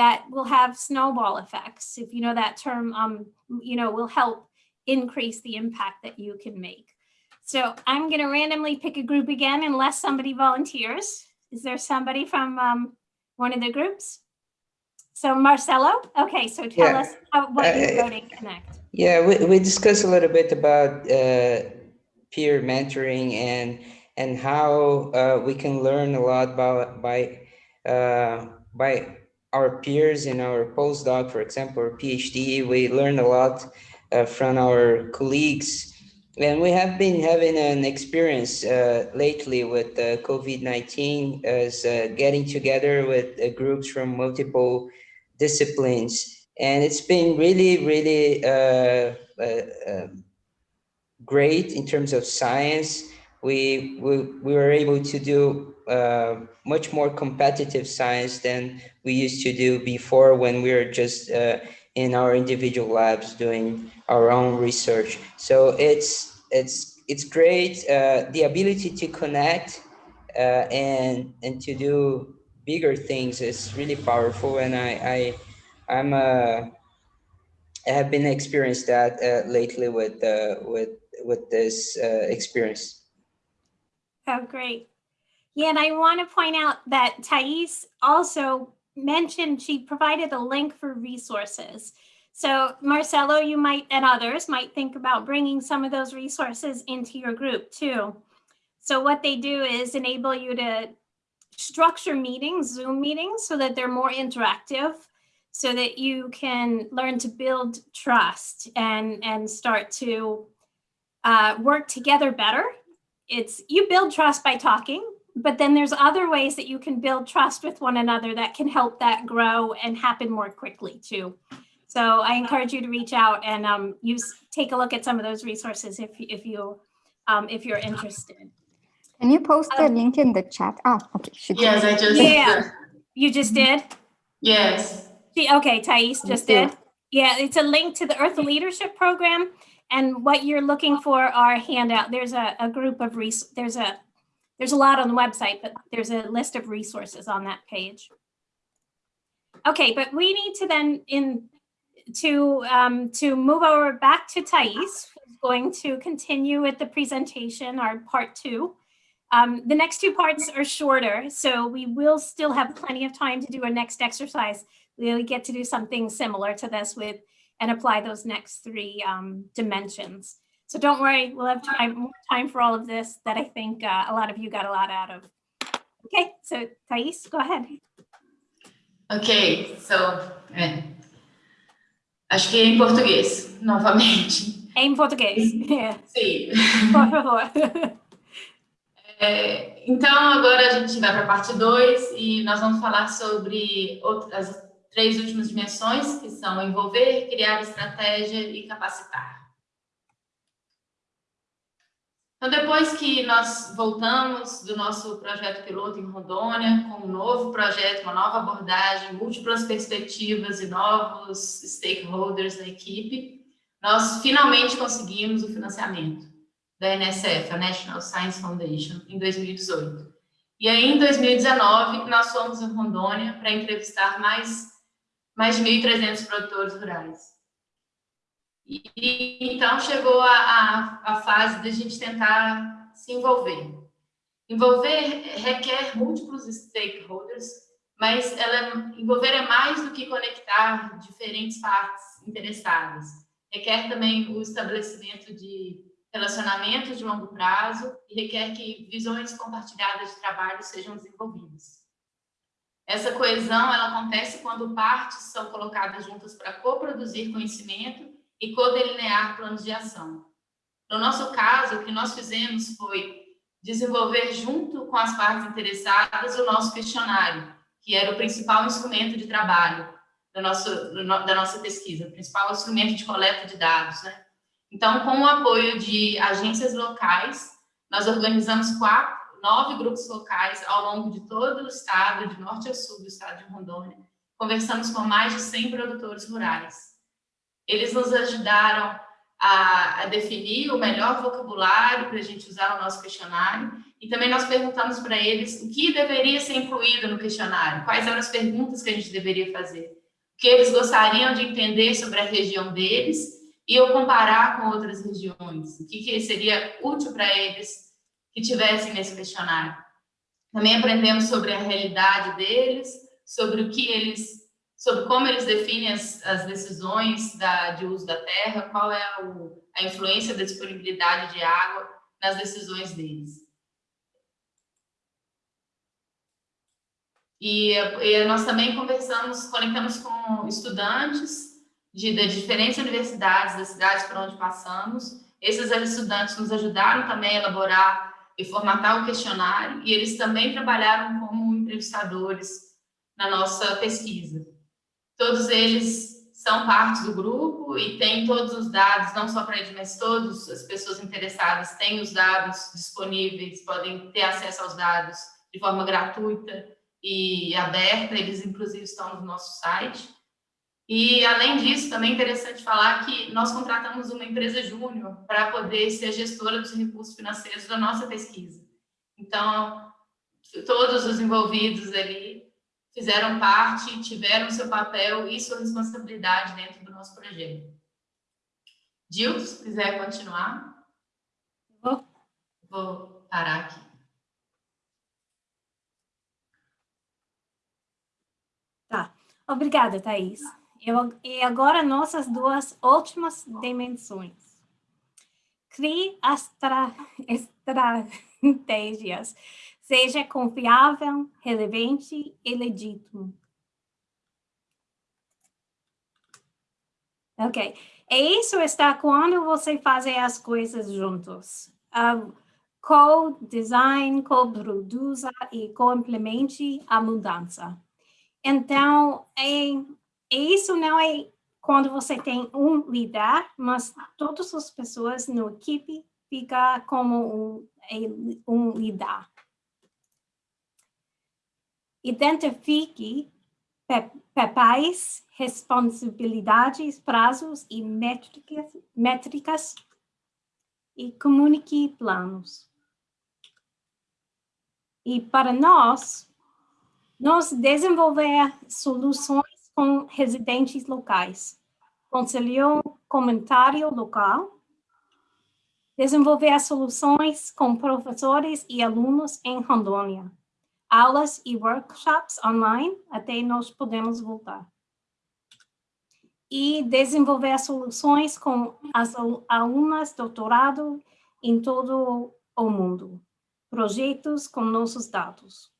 That will have snowball effects. If you know that term, um, you know, will help increase the impact that you can make. So I'm going to randomly pick a group again unless somebody volunteers. Is there somebody from um, one of the groups? So Marcelo, okay, so tell yeah. us how, what uh, you're voting connect. Yeah, we, we discussed a little bit about uh, peer mentoring and and how uh, we can learn a lot about by uh, by our peers in our postdoc, for example, or PhD, we learn a lot uh, from our colleagues. And we have been having an experience uh, lately with uh, COVID-19 as uh, getting together with uh, groups from multiple disciplines. And it's been really, really uh, um, great in terms of science. We, we, we were able to do uh, much more competitive science than we used to do before when we were just uh, in our individual labs doing our own research. So it's it's it's great. Uh, the ability to connect uh, and and to do bigger things is really powerful, and I I I'm a uh, I have been experienced that lately with with with this experience. Oh, great. Yeah, and I want to point out that Thais also mentioned she provided a link for resources. So Marcelo, you might, and others might think about bringing some of those resources into your group too. So what they do is enable you to structure meetings, Zoom meetings, so that they're more interactive, so that you can learn to build trust and, and start to uh, work together better. It's you build trust by talking, but then there's other ways that you can build trust with one another that can help that grow and happen more quickly too. So I encourage you to reach out and um, use take a look at some of those resources if if you um, if you're interested. Can you post the um, link in the chat? Oh, okay. yes, I just yeah. You just did. Yes. Okay, Thais just did. Yeah, it's a link to the Earth Leadership Program. And what you're looking for are handout. There's a, a group of res there's a there's a lot on the website, but there's a list of resources on that page. Okay, but we need to then in to um, to move over back to Thais, who's going to continue with the presentation, our part two. Um, the next two parts are shorter, so we will still have plenty of time to do our next exercise. We'll get to do something similar to this with and apply those next three um, dimensions. So don't worry, we'll have time, more time for all of this that I think uh, a lot of you got a lot out of. Okay, so Thais, go ahead. Ok, so, é. acho que é em português, novamente. É em português, é. Sim. Por favor. É, então, agora a gente vai para a parte 2 e nós vamos falar sobre outras, as três últimas dimensões, que são envolver, criar estratégia e capacitar. Então, depois que nós voltamos do nosso projeto piloto em Rondônia, com um novo projeto, uma nova abordagem, múltiplas perspectivas e novos stakeholders da equipe, nós finalmente conseguimos o financiamento. da NSF, a National Science Foundation, em 2018. E aí, em 2019, nós fomos em Rondônia para entrevistar mais, mais de 1.300 produtores rurais. E, então, chegou a, a, a fase da gente tentar se envolver. Envolver requer múltiplos stakeholders, mas ela, envolver é mais do que conectar diferentes partes interessadas. Requer também o estabelecimento de relacionamentos de longo prazo e requer que visões compartilhadas de trabalho sejam desenvolvidas. Essa coesão ela acontece quando partes são colocadas juntas para coproduzir conhecimento e codelinear planos de ação. No nosso caso, o que nós fizemos foi desenvolver junto com as partes interessadas o nosso questionário, que era o principal instrumento de trabalho do nosso, do no, da nossa pesquisa, o principal instrumento de coleta de dados, né? Então, com o apoio de agências locais, nós organizamos quatro, nove grupos locais ao longo de todo o estado, de norte a sul do estado de Rondônia. Conversamos com mais de 100 produtores rurais. Eles nos ajudaram a, a definir o melhor vocabulário para a gente usar no nosso questionário e também nós perguntamos para eles o que deveria ser incluído no questionário, quais eram as perguntas que a gente deveria fazer, o que eles gostariam de entender sobre a região deles e eu comparar com outras regiões, o que, que seria útil para eles que tivessem nesse questionário. Também aprendemos sobre a realidade deles, sobre o que eles, sobre como eles definem as, as decisões da, de uso da terra, qual é o, a influência da disponibilidade de água nas decisões deles. E, e nós também conversamos, conectamos com estudantes de, de diferentes universidades das cidades por onde passamos. Esses estudantes nos ajudaram também a elaborar e formatar o questionário, e eles também trabalharam como entrevistadores na nossa pesquisa. Todos eles são parte do grupo e têm todos os dados, não só para eles, mas todas as pessoas interessadas têm os dados disponíveis, podem ter acesso aos dados de forma gratuita e aberta, eles inclusive estão no nosso site. E, além disso, também é interessante falar que nós contratamos uma empresa júnior para poder ser gestora dos recursos financeiros da nossa pesquisa. Então, todos os envolvidos ali fizeram parte, tiveram seu papel e sua responsabilidade dentro do nosso projeto. Gil, se quiser continuar. Vou. Vou parar aqui. Tá. Obrigada, Thais. Eu, e agora nossas duas últimas dimensões. Crie astra, estratégias. Seja confiável, relevante e legítimo. Ok. E isso está quando você faz as coisas juntos. Uh, co-design, co-produza e co-implemente a mudança. Então, é e isso não é quando você tem um líder, mas todas as pessoas na equipe ficam como um, um líder. Identifique papéis, responsabilidades, prazos e métricas, métricas e comunique planos. E para nós, nós desenvolver soluções com residentes locais, conciliou comentário local, desenvolver soluções com professores e alunos em Rondônia, aulas e workshops online até nós podemos voltar. E desenvolver soluções com as alunas doutorado em todo o mundo, projetos com nossos dados.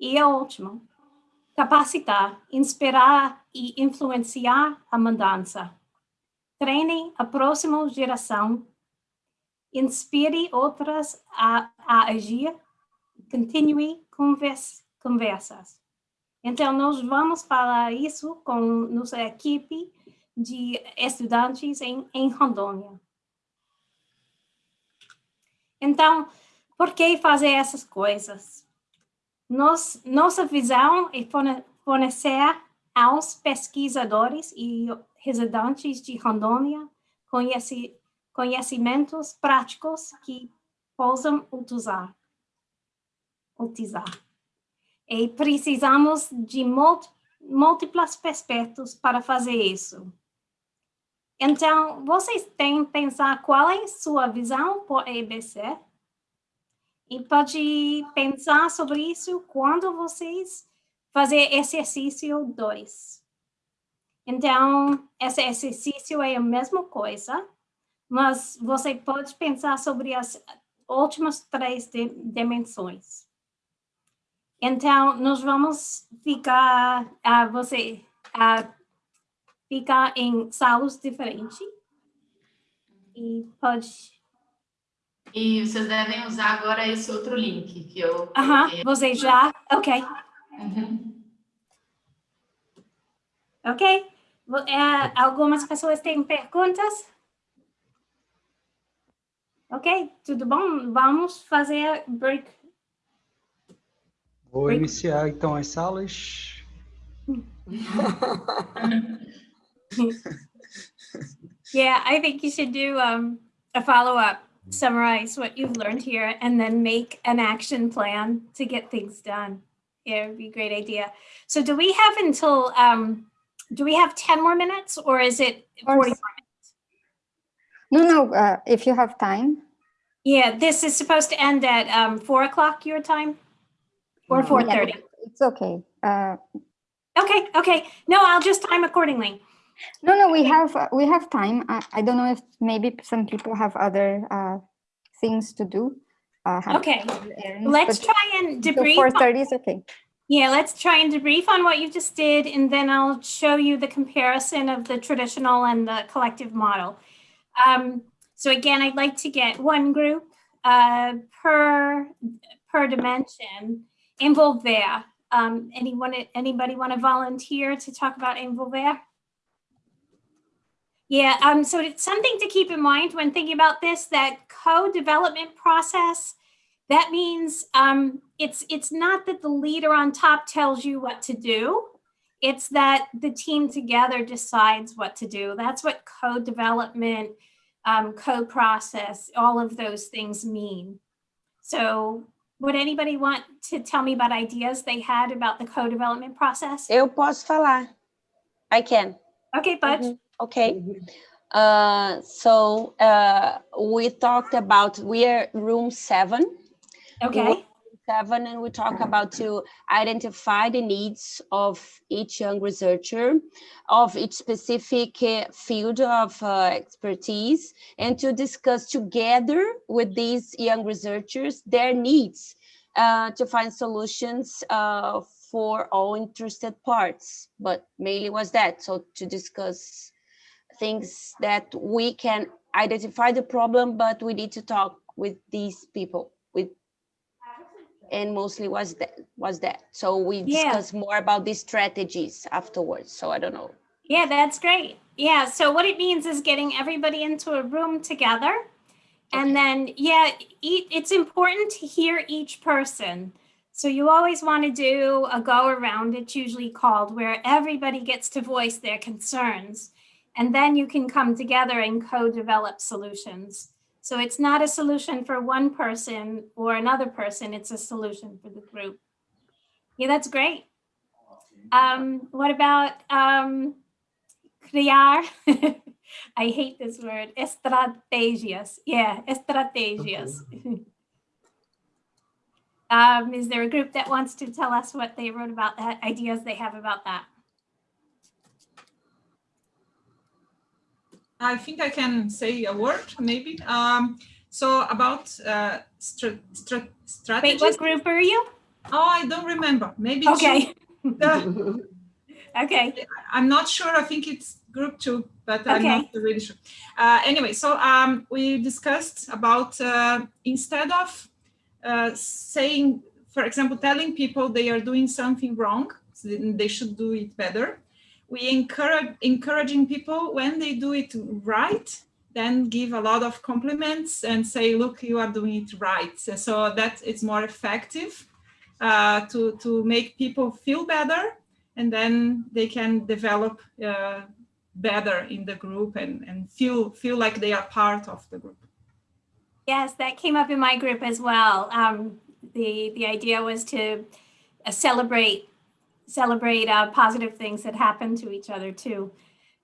E a última, capacitar, inspirar e influenciar a mudança. Treine a próxima geração, inspire outras a, a agir, continue convers, conversas. Então, nós vamos falar isso com nossa equipe de estudantes em, em Rondônia. Então, por que fazer essas coisas? Nos, nossa visão é fornecer aos pesquisadores e residentes de Rondônia conheci, conhecimentos práticos que possam utilizar. Utilizar. E precisamos de múltiplos aspectos para fazer isso. Então, vocês têm que pensar qual é sua visão por EBC e pode pensar sobre isso quando vocês fazer exercício 2. Então, esse exercício é a mesma coisa, mas você pode pensar sobre as últimas três dimensões. Então, nós vamos ficar, uh, você uh, ficar em salas diferentes e pode... E vocês devem usar agora esse outro link que eu... Aham, uh -huh, você já? Ok. Uhum. Ok. É, algumas pessoas têm perguntas? Ok, tudo bom? Vamos fazer break. Vou break. iniciar então as salas. yeah, I think you should do um, a follow-up, summarize what you've learned here, and then make an action plan to get things done. Yeah, it would be a great idea. So do we have until um, do we have 10 more minutes or is it 40 more minutes? No, no, uh, if you have time. Yeah, this is supposed to end at um, 4 o'clock your time or 4.30? Yeah, it's okay. Uh, okay, okay. No, I'll just time accordingly. No, no, we have uh, we have time. I, I don't know if maybe some people have other uh, things to do. Uh, okay, errands, let's try and debrief. 4.30 is okay. Yeah, let's try and debrief on what you just did, and then I'll show you the comparison of the traditional and the collective model. Um, so again, I'd like to get one group uh, per, per dimension envolver. Um, anyone, anybody want to volunteer to talk about envolver? Yeah, um, so it's something to keep in mind when thinking about this, that co-development process that means um, it's, it's not that the leader on top tells you what to do. It's that the team together decides what to do. That's what co-development, um, code process, all of those things mean. So would anybody want to tell me about ideas they had about the co-development process? Eu posso falar. I can. Okay, Bud. Mm -hmm. Okay. Uh, so uh, we talked about, we are room seven Okay. Seven, and we talk about to identify the needs of each young researcher, of each specific uh, field of uh, expertise, and to discuss together with these young researchers their needs uh, to find solutions uh, for all interested parts. But mainly was that, so to discuss things that we can identify the problem, but we need to talk with these people, with and mostly was that was that. So we discuss yeah. more about these strategies afterwards so i don't know. Yeah that's great. Yeah so what it means is getting everybody into a room together. Okay. and then yeah it's important to hear each person. So you always want to do a go around it's usually called where everybody gets to voice their concerns. And then you can come together and co-develop solutions so it's not a solution for one person or another person, it's a solution for the group. Yeah, that's great. Um, what about um, criar? I hate this word, estrategias. Yeah, estrategias. um, is there a group that wants to tell us what they wrote about that, ideas they have about that? I think I can say a word, maybe. Um, so about uh, str str strategies. Wait, what group are you? Oh, I don't remember. Maybe okay. okay. I'm not sure. I think it's group two, but okay. I'm not really sure. Uh, anyway, so um, we discussed about uh, instead of uh, saying, for example, telling people they are doing something wrong, so they should do it better we encourage encouraging people when they do it right then give a lot of compliments and say look you are doing it right so that it's more effective uh, to to make people feel better and then they can develop uh, better in the group and, and feel, feel like they are part of the group. Yes, that came up in my group as well. Um, the, the idea was to uh, celebrate, celebrate uh, positive things that happen to each other too.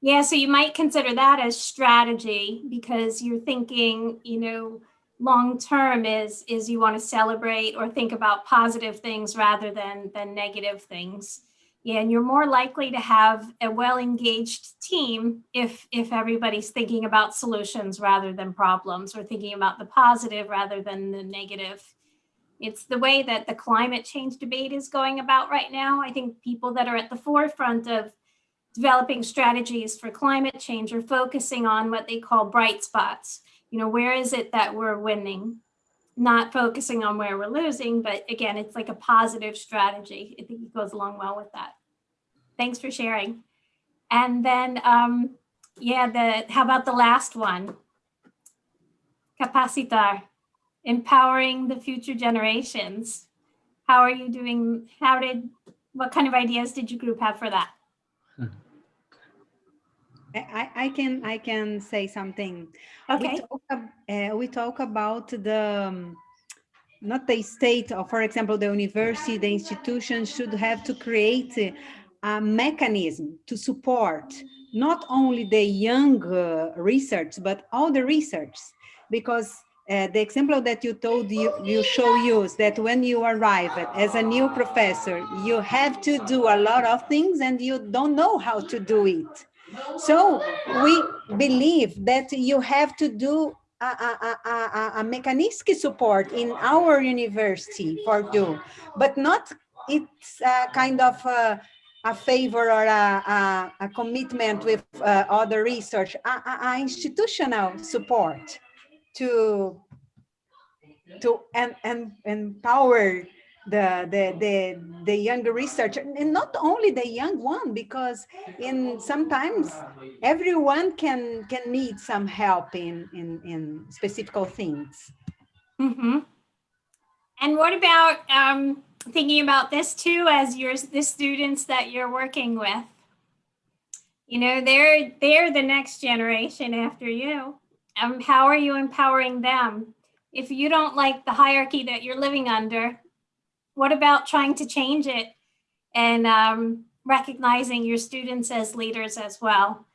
Yeah, so you might consider that as strategy because you're thinking, you know, long term is is you want to celebrate or think about positive things rather than than negative things. Yeah, and you're more likely to have a well-engaged team if if everybody's thinking about solutions rather than problems or thinking about the positive rather than the negative. It's the way that the climate change debate is going about right now. I think people that are at the forefront of developing strategies for climate change are focusing on what they call bright spots. You know, where is it that we're winning? Not focusing on where we're losing, but again, it's like a positive strategy. I think it goes along well with that. Thanks for sharing. And then, um, yeah, the how about the last one? Capacitar, empowering the future generations. How are you doing? How did, what kind of ideas did your group have for that? I, I can I can say something. Okay. We talk, uh, we talk about the um, not the state or for example the university the institution should have to create a, a mechanism to support not only the young uh, research but all the research because uh, the example that you told you you show use that when you arrive as a new professor you have to do a lot of things and you don't know how to do it. So we believe that you have to do a, a, a, a, mechanistic support in our university for you, but not it's a kind of a, a favor or a, a, commitment with uh, other research, a, institutional support to to and, and empower the, the, the, the younger researcher, and not only the young one, because in sometimes everyone can, can need some help in, in, in specific things. Mm -hmm. And what about um, thinking about this too as your the students that you're working with? You know, they're they're the next generation after you. Um, how are you empowering them? If you don't like the hierarchy that you're living under, what about trying to change it and um, recognizing your students as leaders as well?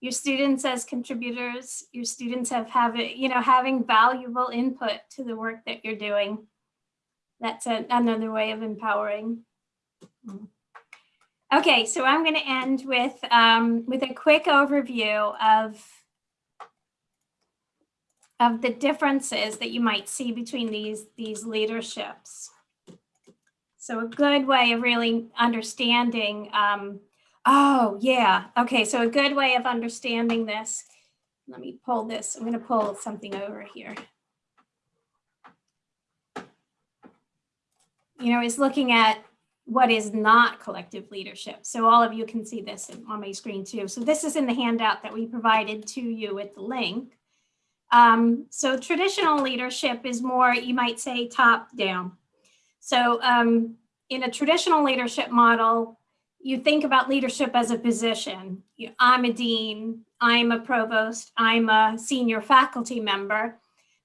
Your students as contributors, your students have, have it, you know, having valuable input to the work that you're doing. That's a, another way of empowering. Okay, so I'm going to end with um, with a quick overview of of the differences that you might see between these these leaderships. So a good way of really understanding, um, oh yeah, okay, so a good way of understanding this, let me pull this, I'm gonna pull something over here. You know, is looking at what is not collective leadership. So all of you can see this on my screen too. So this is in the handout that we provided to you with the link. Um, so traditional leadership is more, you might say, top down. So um, in a traditional leadership model, you think about leadership as a position. I'm a dean, I'm a provost, I'm a senior faculty member.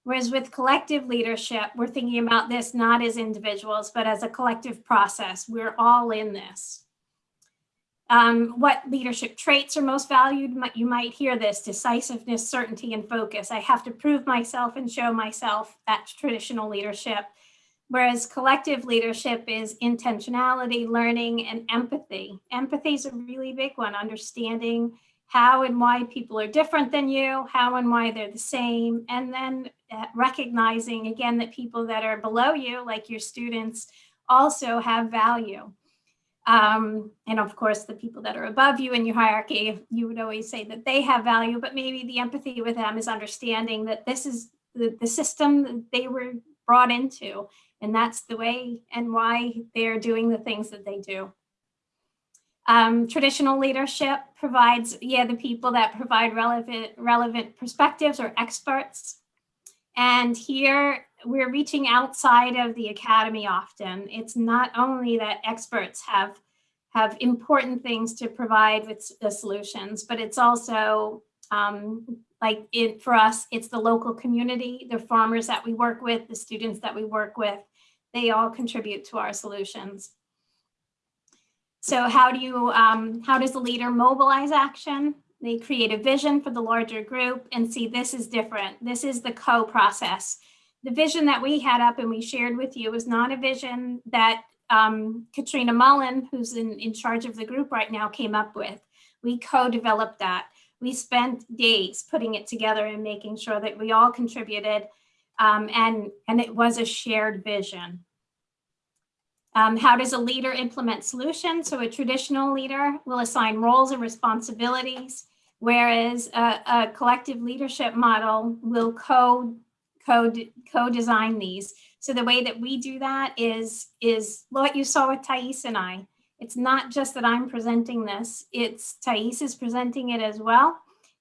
Whereas with collective leadership, we're thinking about this not as individuals, but as a collective process. We're all in this. Um, what leadership traits are most valued? You might hear this, decisiveness, certainty, and focus. I have to prove myself and show myself. That's traditional leadership. Whereas collective leadership is intentionality, learning, and empathy. Empathy is a really big one, understanding how and why people are different than you, how and why they're the same, and then uh, recognizing again that people that are below you, like your students, also have value. Um, and of course, the people that are above you in your hierarchy, you would always say that they have value, but maybe the empathy with them is understanding that this is the, the system that they were brought into and that's the way and why they're doing the things that they do. Um, traditional leadership provides, yeah, the people that provide relevant, relevant perspectives or experts. And here we're reaching outside of the academy often. It's not only that experts have, have important things to provide with the solutions, but it's also um, like it for us, it's the local community, the farmers that we work with, the students that we work with, they all contribute to our solutions. So how do you, um, how does the leader mobilize action? They create a vision for the larger group and see this is different. This is the co-process. The vision that we had up and we shared with you was not a vision that um, Katrina Mullan, who's in, in charge of the group right now, came up with. We co-developed that. We spent days putting it together and making sure that we all contributed um, and, and it was a shared vision. Um, how does a leader implement solutions? So a traditional leader will assign roles and responsibilities, whereas a, a collective leadership model will co, co, co-design these. So the way that we do that is, is what you saw with Thais and I. It's not just that I'm presenting this, it's Thais is presenting it as well.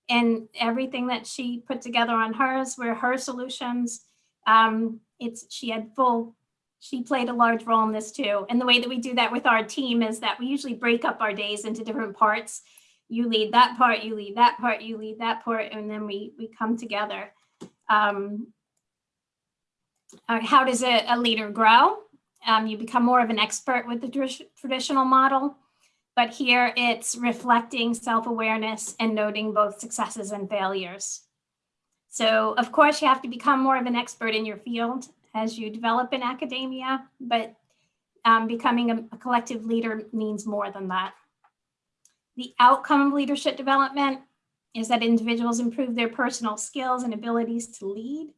And everything that she put together on hers were her solutions. Um, it's she had full, she played a large role in this too. And the way that we do that with our team is that we usually break up our days into different parts. You lead that part, you lead that part, you lead that part, and then we, we come together. Um, how does a, a leader grow? Um, you become more of an expert with the traditional model, but here it's reflecting self-awareness and noting both successes and failures. So of course you have to become more of an expert in your field as you develop in academia, but um, becoming a, a collective leader means more than that. The outcome of leadership development is that individuals improve their personal skills and abilities to lead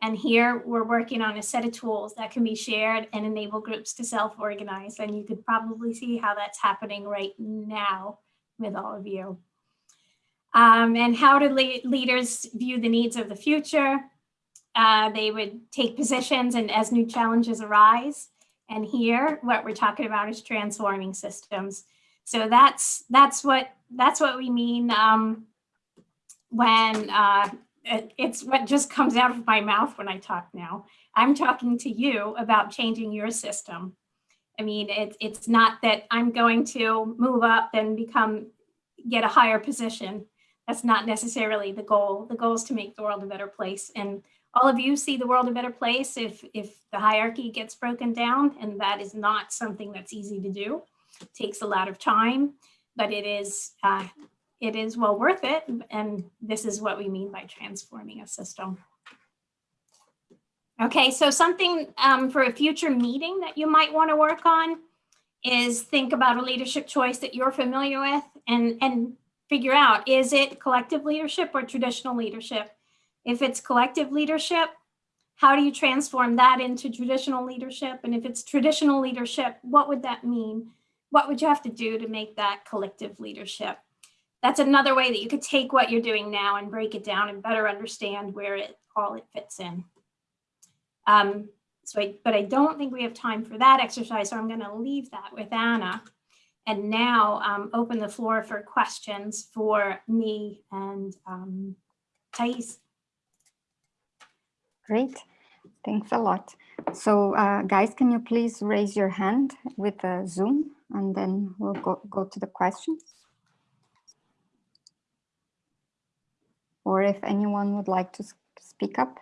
and here we're working on a set of tools that can be shared and enable groups to self-organize. And you could probably see how that's happening right now with all of you. Um, and how do le leaders view the needs of the future? Uh, they would take positions and as new challenges arise. And here, what we're talking about is transforming systems. So that's that's what that's what we mean um, when uh, it's what just comes out of my mouth when I talk now. I'm talking to you about changing your system. I mean, it, it's not that I'm going to move up and become, get a higher position. That's not necessarily the goal. The goal is to make the world a better place. And all of you see the world a better place if, if the hierarchy gets broken down, and that is not something that's easy to do. It takes a lot of time, but it is uh, it is well worth it. And this is what we mean by transforming a system. Okay, so something um, for a future meeting that you might want to work on is think about a leadership choice that you're familiar with and, and figure out, is it collective leadership or traditional leadership? If it's collective leadership, how do you transform that into traditional leadership? And if it's traditional leadership, what would that mean? What would you have to do to make that collective leadership? That's another way that you could take what you're doing now and break it down and better understand where it all it fits in. Um, so I, but I don't think we have time for that exercise, so I'm going to leave that with Anna and now um, open the floor for questions for me and um, Thais. Great, thanks a lot. So uh, guys, can you please raise your hand with uh, Zoom and then we'll go, go to the questions. Or if anyone would like to speak up.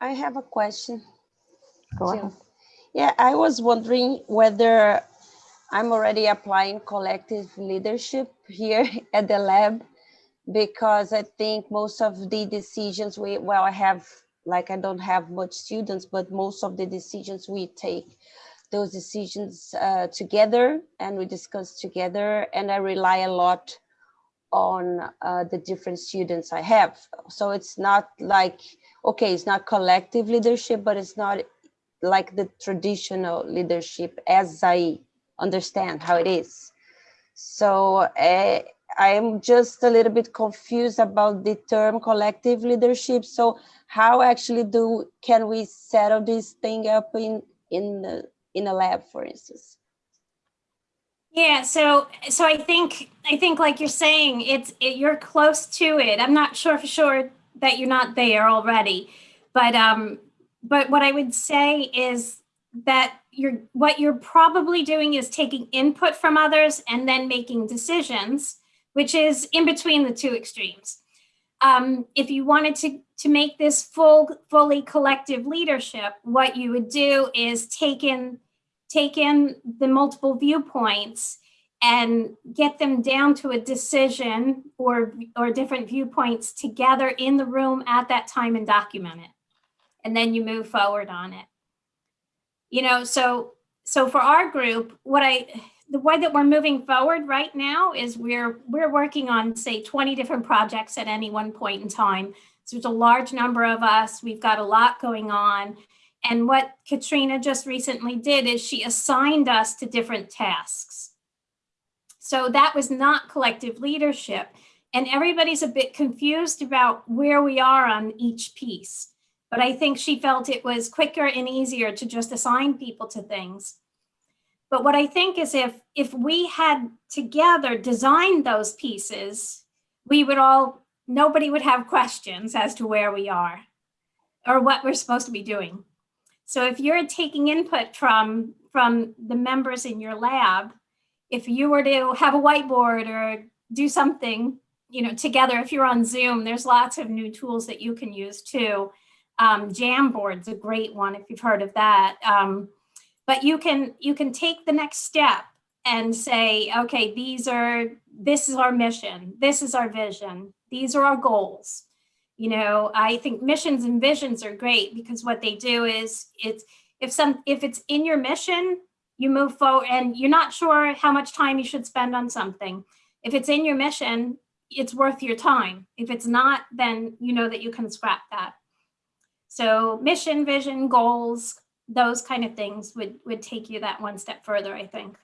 I have a question. Go ahead. Yeah, I was wondering whether I'm already applying collective leadership here at the lab because I think most of the decisions we, well, I have, like I don't have much students, but most of the decisions we take those decisions uh, together and we discuss together and I rely a lot on uh, the different students I have. So it's not like, okay, it's not collective leadership, but it's not like the traditional leadership as I understand how it is. So uh, I'm just a little bit confused about the term collective leadership. So how actually do can we settle this thing up in in in a lab, for instance? Yeah, so so I think I think like you're saying, it's it, you're close to it. I'm not sure for sure that you're not there already, but um, but what I would say is that you're what you're probably doing is taking input from others and then making decisions, which is in between the two extremes. Um, if you wanted to, to make this full, fully collective leadership, what you would do is take in, take in the multiple viewpoints and get them down to a decision or, or different viewpoints together in the room at that time and document it. And then you move forward on it you know, so so for our group, what I the way that we're moving forward right now is we're we're working on say 20 different projects at any one point in time. So there's a large number of us. We've got a lot going on. And what Katrina just recently did is she assigned us to different tasks. So that was not collective leadership. And everybody's a bit confused about where we are on each piece but I think she felt it was quicker and easier to just assign people to things. But what I think is if, if we had together designed those pieces, we would all, nobody would have questions as to where we are or what we're supposed to be doing. So if you're taking input from, from the members in your lab, if you were to have a whiteboard or do something, you know, together, if you're on Zoom, there's lots of new tools that you can use too um, Jamboard's a great one if you've heard of that. Um, but you can you can take the next step and say, okay, these are this is our mission, this is our vision, these are our goals. You know, I think missions and visions are great because what they do is it's if some if it's in your mission, you move forward and you're not sure how much time you should spend on something. If it's in your mission, it's worth your time. If it's not, then you know that you can scrap that. So mission, vision, goals, those kind of things would, would take you that one step further, I think.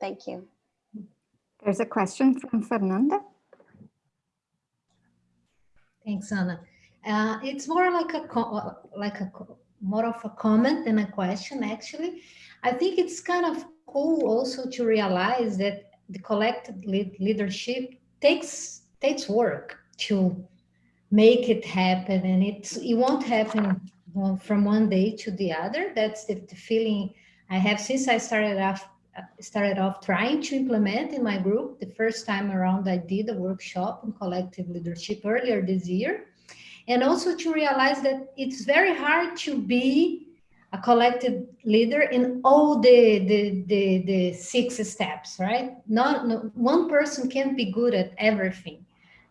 Thank you. There's a question from Fernanda. Thanks, Anna. Uh, it's more like a like a more of a comment than a question, actually. I think it's kind of cool also to realize that the collective leadership takes takes work to make it happen and it's it won't happen from one day to the other that's the, the feeling i have since i started off started off trying to implement in my group the first time around i did a workshop on collective leadership earlier this year. And also to realize that it's very hard to be a collective leader in all the the the, the six steps right? Not no, one person can't be good at everything.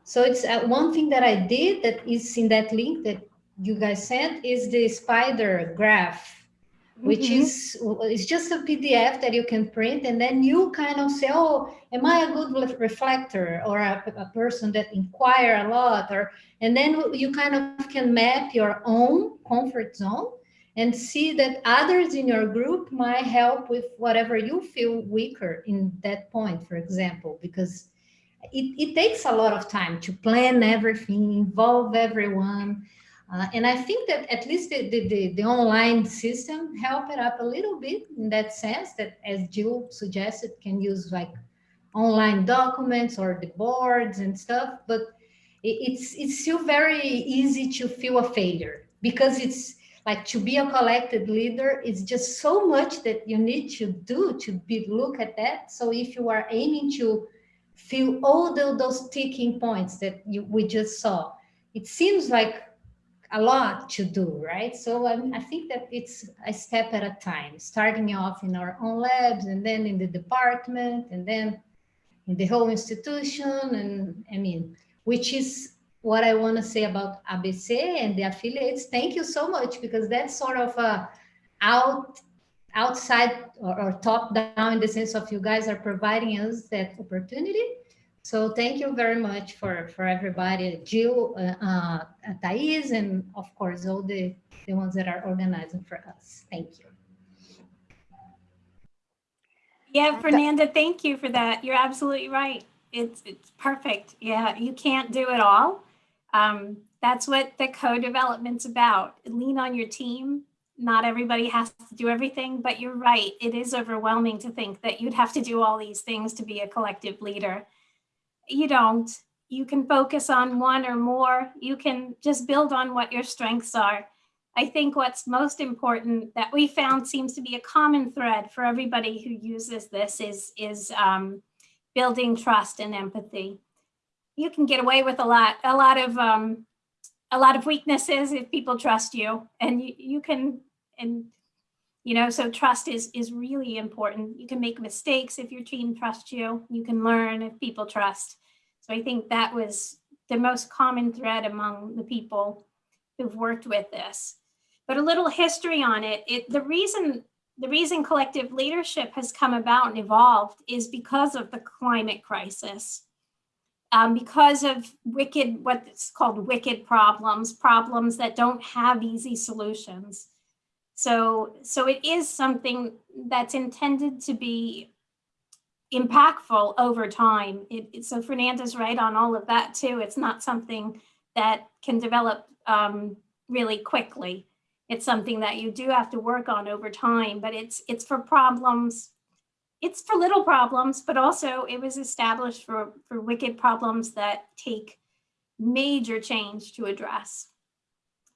So it's uh, one thing that I did that is in that link that you guys sent is the spider graph, which mm -hmm. is it's just a PDF that you can print and then you kind of say, oh, am I a good reflector or a, a person that inquire a lot? Or and then you kind of can map your own comfort zone and see that others in your group might help with whatever you feel weaker in that point, for example, because it, it takes a lot of time to plan everything, involve everyone. Uh, and I think that at least the, the, the, the, online system helped it up a little bit in that sense that as Jill suggested, can use like online documents or the boards and stuff, but it's, it's still very easy to feel a failure because it's like to be a collected leader is just so much that you need to do to be look at that. So if you are aiming to feel all the, those ticking points that you, we just saw. It seems like a lot to do, right? So um, I think that it's a step at a time, starting off in our own labs and then in the department and then in the whole institution. And I mean, which is what I want to say about ABC and the affiliates. Thank you so much because that's sort of a out outside or, or, top down in the sense of you guys are providing us that opportunity. So thank you very much for, for everybody, Jill, uh, uh, Thais, and of course, all the, the ones that are organizing for us. Thank you. Yeah, Fernanda, thank you for that. You're absolutely right. It's, it's perfect. Yeah, you can't do it all. Um, that's what the co-development's about. Lean on your team, not everybody has to do everything, but you're right. It is overwhelming to think that you'd have to do all these things to be a collective leader. You don't. you can focus on one or more. You can just build on what your strengths are. I think what's most important that we found seems to be a common thread for everybody who uses this is, is um, building trust and empathy. You can get away with a lot, a lot of um, a lot of weaknesses if people trust you and you, you can and you know so trust is is really important. You can make mistakes if your team trusts you. You can learn if people trust. So i think that was the most common thread among the people who've worked with this. But a little history on it. It the reason the reason collective leadership has come about and evolved is because of the climate crisis. Um, because of wicked, what's called wicked problems, problems that don't have easy solutions. So, so it is something that's intended to be impactful over time. It, it, so Fernanda's right on all of that too. It's not something that can develop um, really quickly. It's something that you do have to work on over time, but it's it's for problems it's for little problems, but also it was established for, for wicked problems that take major change to address.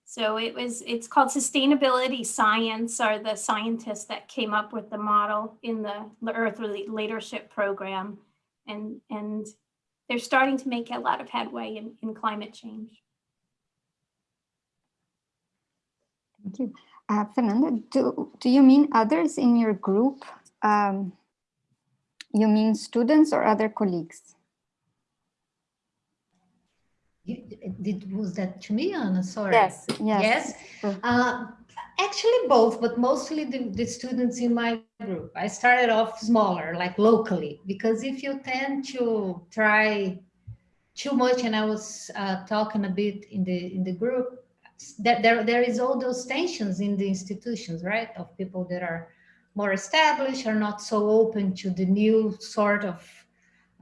So it was, it's called sustainability science are the scientists that came up with the model in the Earth Leadership Program. And, and they're starting to make a lot of headway in, in climate change. Thank you. Uh, Fernanda, do, do you mean others in your group um, you mean students or other colleagues? Did, was that to me, Anna? Sorry. Yes, yes. Yes. Uh, actually both, but mostly the, the students in my group. I started off smaller, like locally, because if you tend to try too much, and I was uh, talking a bit in the in the group, that there there is all those tensions in the institutions, right? Of people that are more established are not so open to the new sort of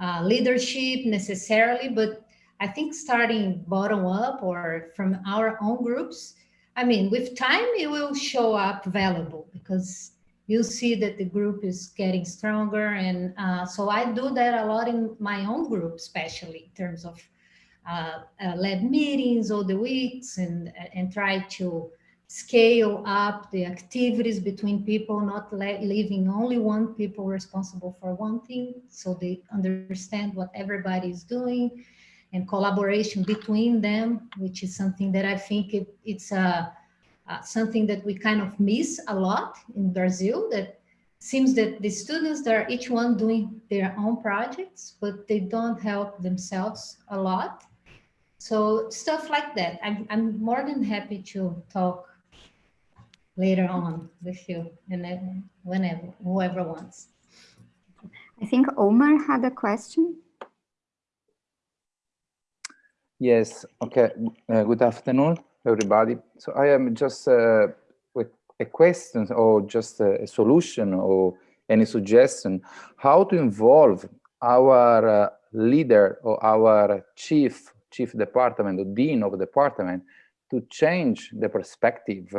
uh, leadership necessarily, but I think starting bottom up or from our own groups, I mean, with time, it will show up valuable because you'll see that the group is getting stronger. And uh, so I do that a lot in my own group, especially in terms of uh, uh, lab meetings all the weeks and, and try to scale up the activities between people, not leaving only one people responsible for one thing, so they understand what everybody is doing, and collaboration between them, which is something that I think it, it's a, uh, something that we kind of miss a lot in Brazil, that seems that the students are each one doing their own projects, but they don't help themselves a lot. So stuff like that. I'm, I'm more than happy to talk later on with you and whenever, whoever wants. I think Omar had a question. Yes, okay. Uh, good afternoon, everybody. So I am just uh, with a question or just a, a, solution or any suggestion, how to involve our uh, leader or our chief, chief department or dean of department to change the perspective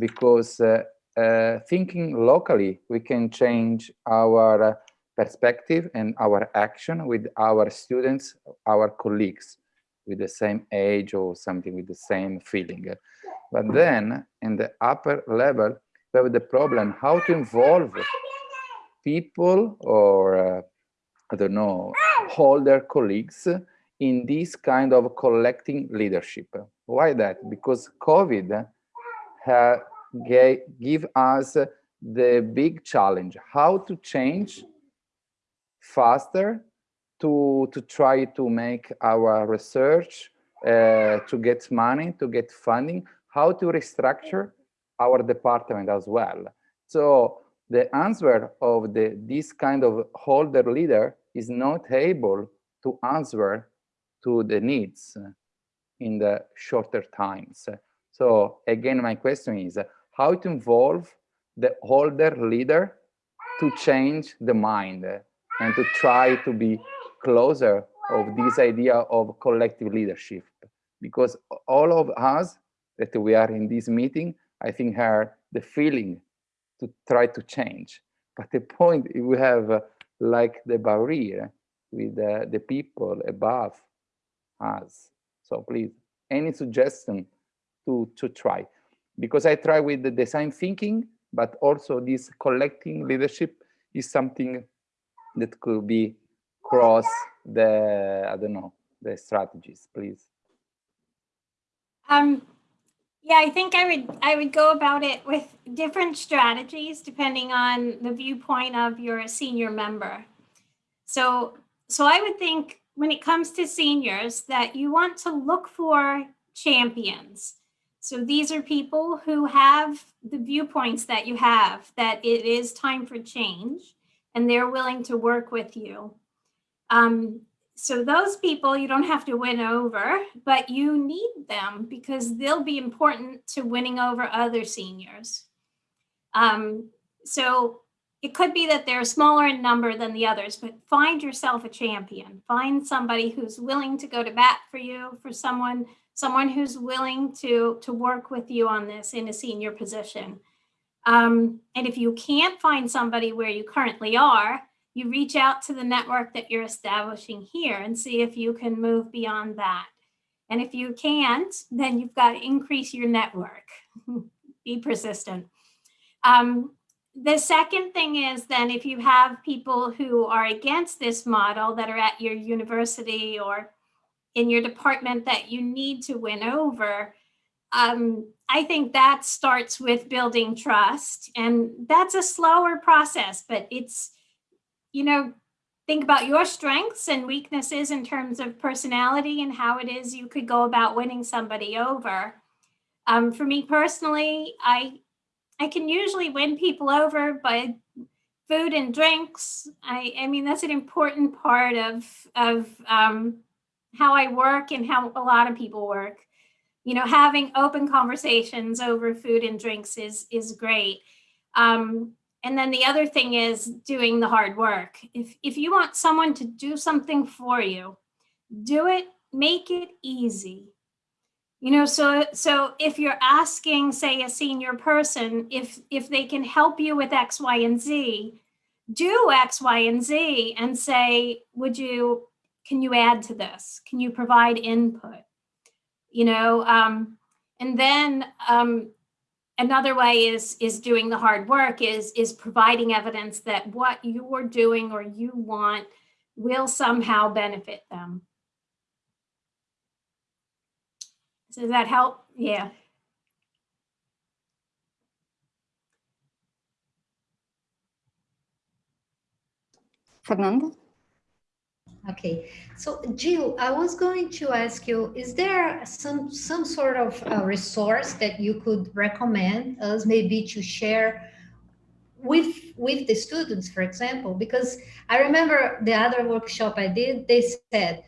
because uh, uh, thinking locally, we can change our perspective and our action with our students, our colleagues with the same age or something with the same feeling. But then in the upper level, we have the problem how to involve people or uh, I don't know, older colleagues in this kind of collecting leadership. Why that? Because COVID gave give us the big challenge, how to change faster to, to try to make our research, uh, to get money, to get funding, how to restructure our department as well. So the answer of the this kind of holder leader is not able to answer to the needs in the shorter times. So again, my question is how to involve the holder leader to change the mind and to try to be closer of this idea of collective leadership. Because all of us that we are in this meeting, I think have the feeling to try to change. But the point we have uh, like the barrier with uh, the people above us. So please, any suggestion to, to try? Because I try with the design thinking, but also this collecting leadership is something that could be cross the, I don't know, the strategies, please. Um, yeah, I think I would I would go about it with different strategies depending on the viewpoint of your senior member. So so I would think when it comes to seniors that you want to look for champions. So these are people who have the viewpoints that you have, that it is time for change, and they're willing to work with you. Um, so those people you don't have to win over, but you need them because they'll be important to winning over other seniors. Um, so it could be that they're smaller in number than the others, but find yourself a champion. Find somebody who's willing to go to bat for you, for someone, someone who's willing to, to work with you on this in a senior position. Um, and if you can't find somebody where you currently are, you reach out to the network that you're establishing here and see if you can move beyond that. And if you can't, then you've got to increase your network. Be persistent. Um, the second thing is then if you have people who are against this model that are at your university or in your department that you need to win over, um, I think that starts with building trust. And that's a slower process, but it's you know, think about your strengths and weaknesses in terms of personality and how it is you could go about winning somebody over. Um, for me personally, I I can usually win people over by food and drinks. I, I mean, that's an important part of, of um, how I work and how a lot of people work. You know, having open conversations over food and drinks is, is great. Um, and then the other thing is doing the hard work. If, if you want someone to do something for you, do it, make it easy. You know, so so if you're asking, say, a senior person if if they can help you with X, Y, and Z, do X, Y, and Z and say, would you, can you add to this? Can you provide input? You know, um, and then um, another way is is doing the hard work is is providing evidence that what you are doing or you want will somehow benefit them. Does that help? Yeah. Fernanda Okay, so Jill, I was going to ask you, is there some some sort of resource that you could recommend us maybe to share with with the students, for example? Because I remember the other workshop I did, they said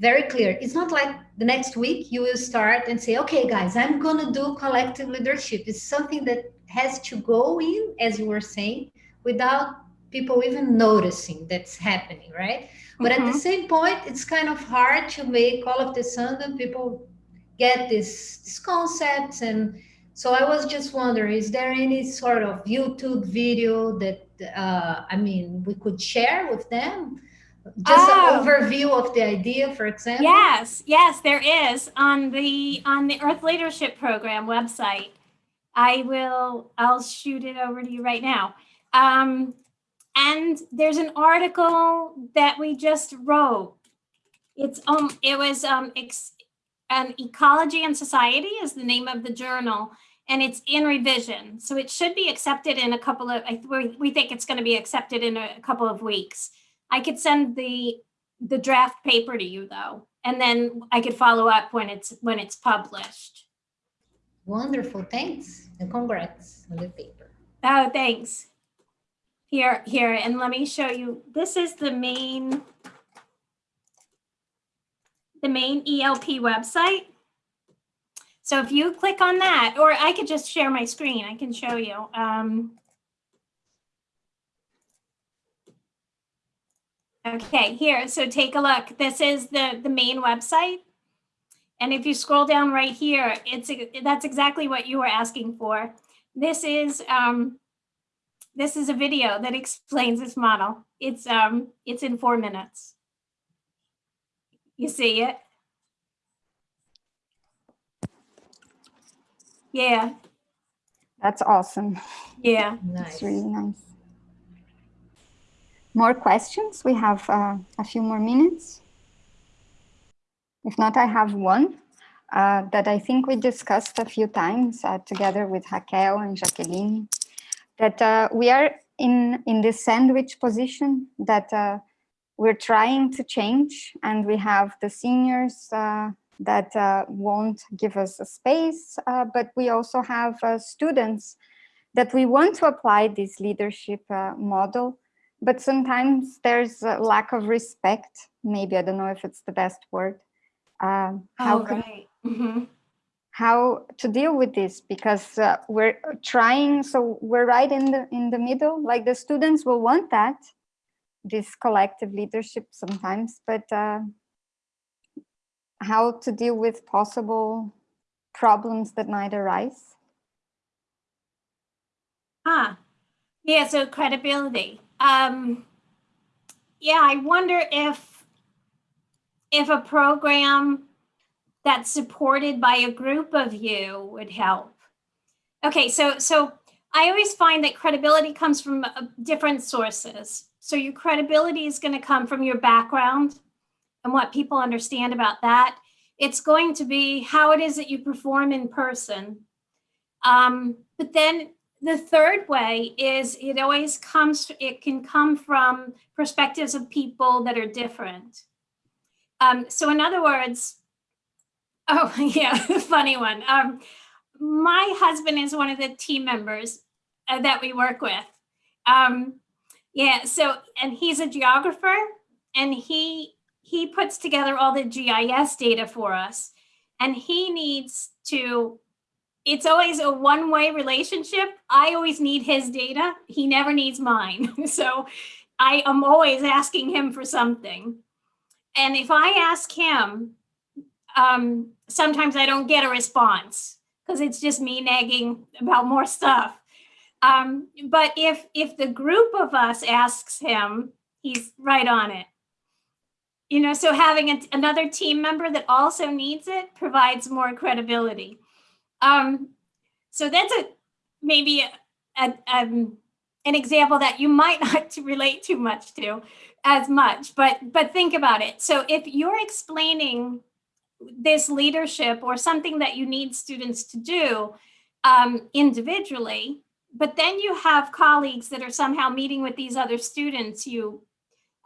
very clear. It's not like the next week you will start and say, okay, guys, I'm going to do collective leadership. It's something that has to go in, as you were saying, without people even noticing that's happening, right? But mm-hmm. at the mm-hmm. same point, it's kind of hard to make all of the sudden people get this, this concepts. And so I was just wondering, is there any sort of YouTube video that, uh, I mean, we could share with them? Just oh. an overview of the idea, for example? Yes, yes, there is on the on the Earth Leadership Program website. I will, I'll shoot it over to you right now. Um, and there's an article that we just wrote. It's um it was um ex, um, Ecology and Society is the name of the journal and it's in revision. So it should be accepted in a couple of, I, we think it's going to be accepted in a couple of weeks. I could send the the draft paper to you though, and then I could follow up when it's when it's published. Wonderful, thanks, and congrats on the paper. Oh, thanks. Here, here, and let me show you. This is the main, the main ELP website. So if you click on that, or I could just share my screen, I can show you. Um, okay, here, so take a look. This is the, the main website. And if you scroll down right here, it's that's exactly what you were asking for. This is um, this is a video that explains this model. It's, um, it's in four minutes. You see it? Yeah. That's awesome. Yeah. Nice. That's really nice. More questions? We have uh, a few more minutes. If not, I have one uh, that I think we discussed a few times uh, together with Raquel and Jacqueline that uh, we are in, in this sandwich position that uh, we're trying to change and we have the seniors uh, that uh, won't give us a space, uh, but we also have uh, students that we want to apply this leadership uh, model, but sometimes there's a lack of respect. Maybe, I don't know if it's the best word. Um, how Oh, can right. Mhm. How to deal with this because uh, we're trying so we're right in the in the middle like the students will want that this collective leadership sometimes but uh, how to deal with possible problems that might arise ah Yeah, so credibility. Um, yeah, I wonder if if a program that's supported by a group of you would help. Okay, so so I always find that credibility comes from uh, different sources. So your credibility is going to come from your background and what people understand about that. It's going to be how it is that you perform in person. Um, but then the third way is it always comes, it can come from perspectives of people that are different. Um, so in other words, oh yeah, funny one. Um, my husband is one of the team members uh, that we work with. Um, yeah, so, and he's a geographer and he, he puts together all the GIS data for us and he needs to it's always a one-way relationship. I always need his data. He never needs mine. so I am always asking him for something. And if I ask him, um, sometimes I don't get a response because it's just me nagging about more stuff. Um, but if if the group of us asks him, he's right on it. You know, so having a, another team member that also needs it provides more credibility. Um, so that's a maybe a, a, um, an example that you might not relate too much to as much, but but think about it. So if you're explaining this leadership or something that you need students to do um, individually, but then you have colleagues that are somehow meeting with these other students, you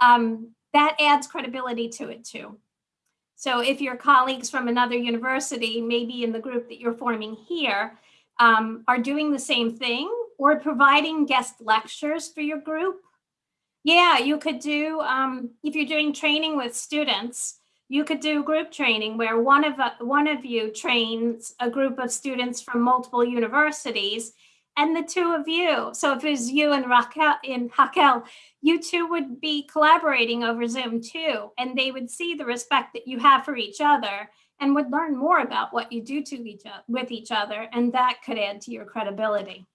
um, that adds credibility to it too. So if your colleagues from another university, maybe in the group that you're forming here, um, are doing the same thing or providing guest lectures for your group, yeah, you could do, um, if you're doing training with students, you could do group training where one of, uh, one of you trains a group of students from multiple universities and the two of you. So if it was you and Raquel, in Raquel, you two would be collaborating over Zoom too, and they would see the respect that you have for each other and would learn more about what you do to each with each other, and that could add to your credibility.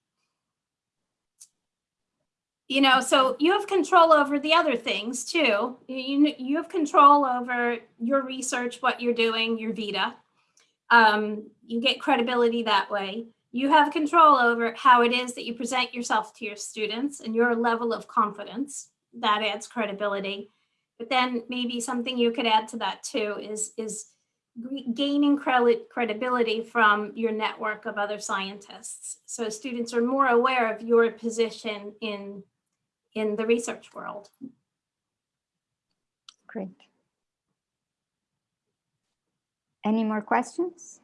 You know, so you have control over the other things too. You, you have control over your research, what you're doing, your Vita. Um, you get credibility that way. You have control over how it is that you present yourself to your students and your level of confidence. That adds credibility. But then maybe something you could add to that too is, is gaining credit credibility from your network of other scientists. So students are more aware of your position in, in the research world. Great. Any more questions?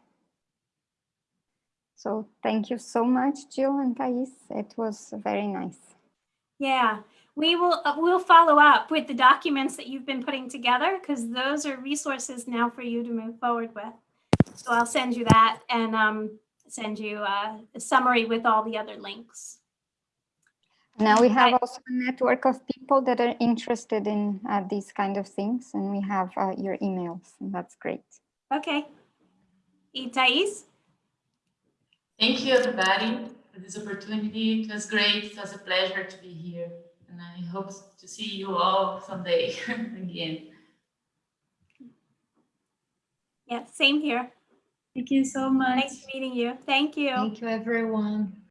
So thank you so much, Jill and Thais. It was very nice. Yeah, we will uh, we'll follow up with the documents that you've been putting together because those are resources now for you to move forward with. So I'll send you that and um, send you uh, a summary with all the other links. Now we have also a network of people that are interested in uh, these kind of things, and we have uh, your emails, and that's great. Okay. Thais? Thank you, everybody, for this opportunity. It was great. It was a pleasure to be here. And I hope to see you all someday again. Yeah, same here. Thank you so much. Nice meeting you. Thank you. Thank you, everyone.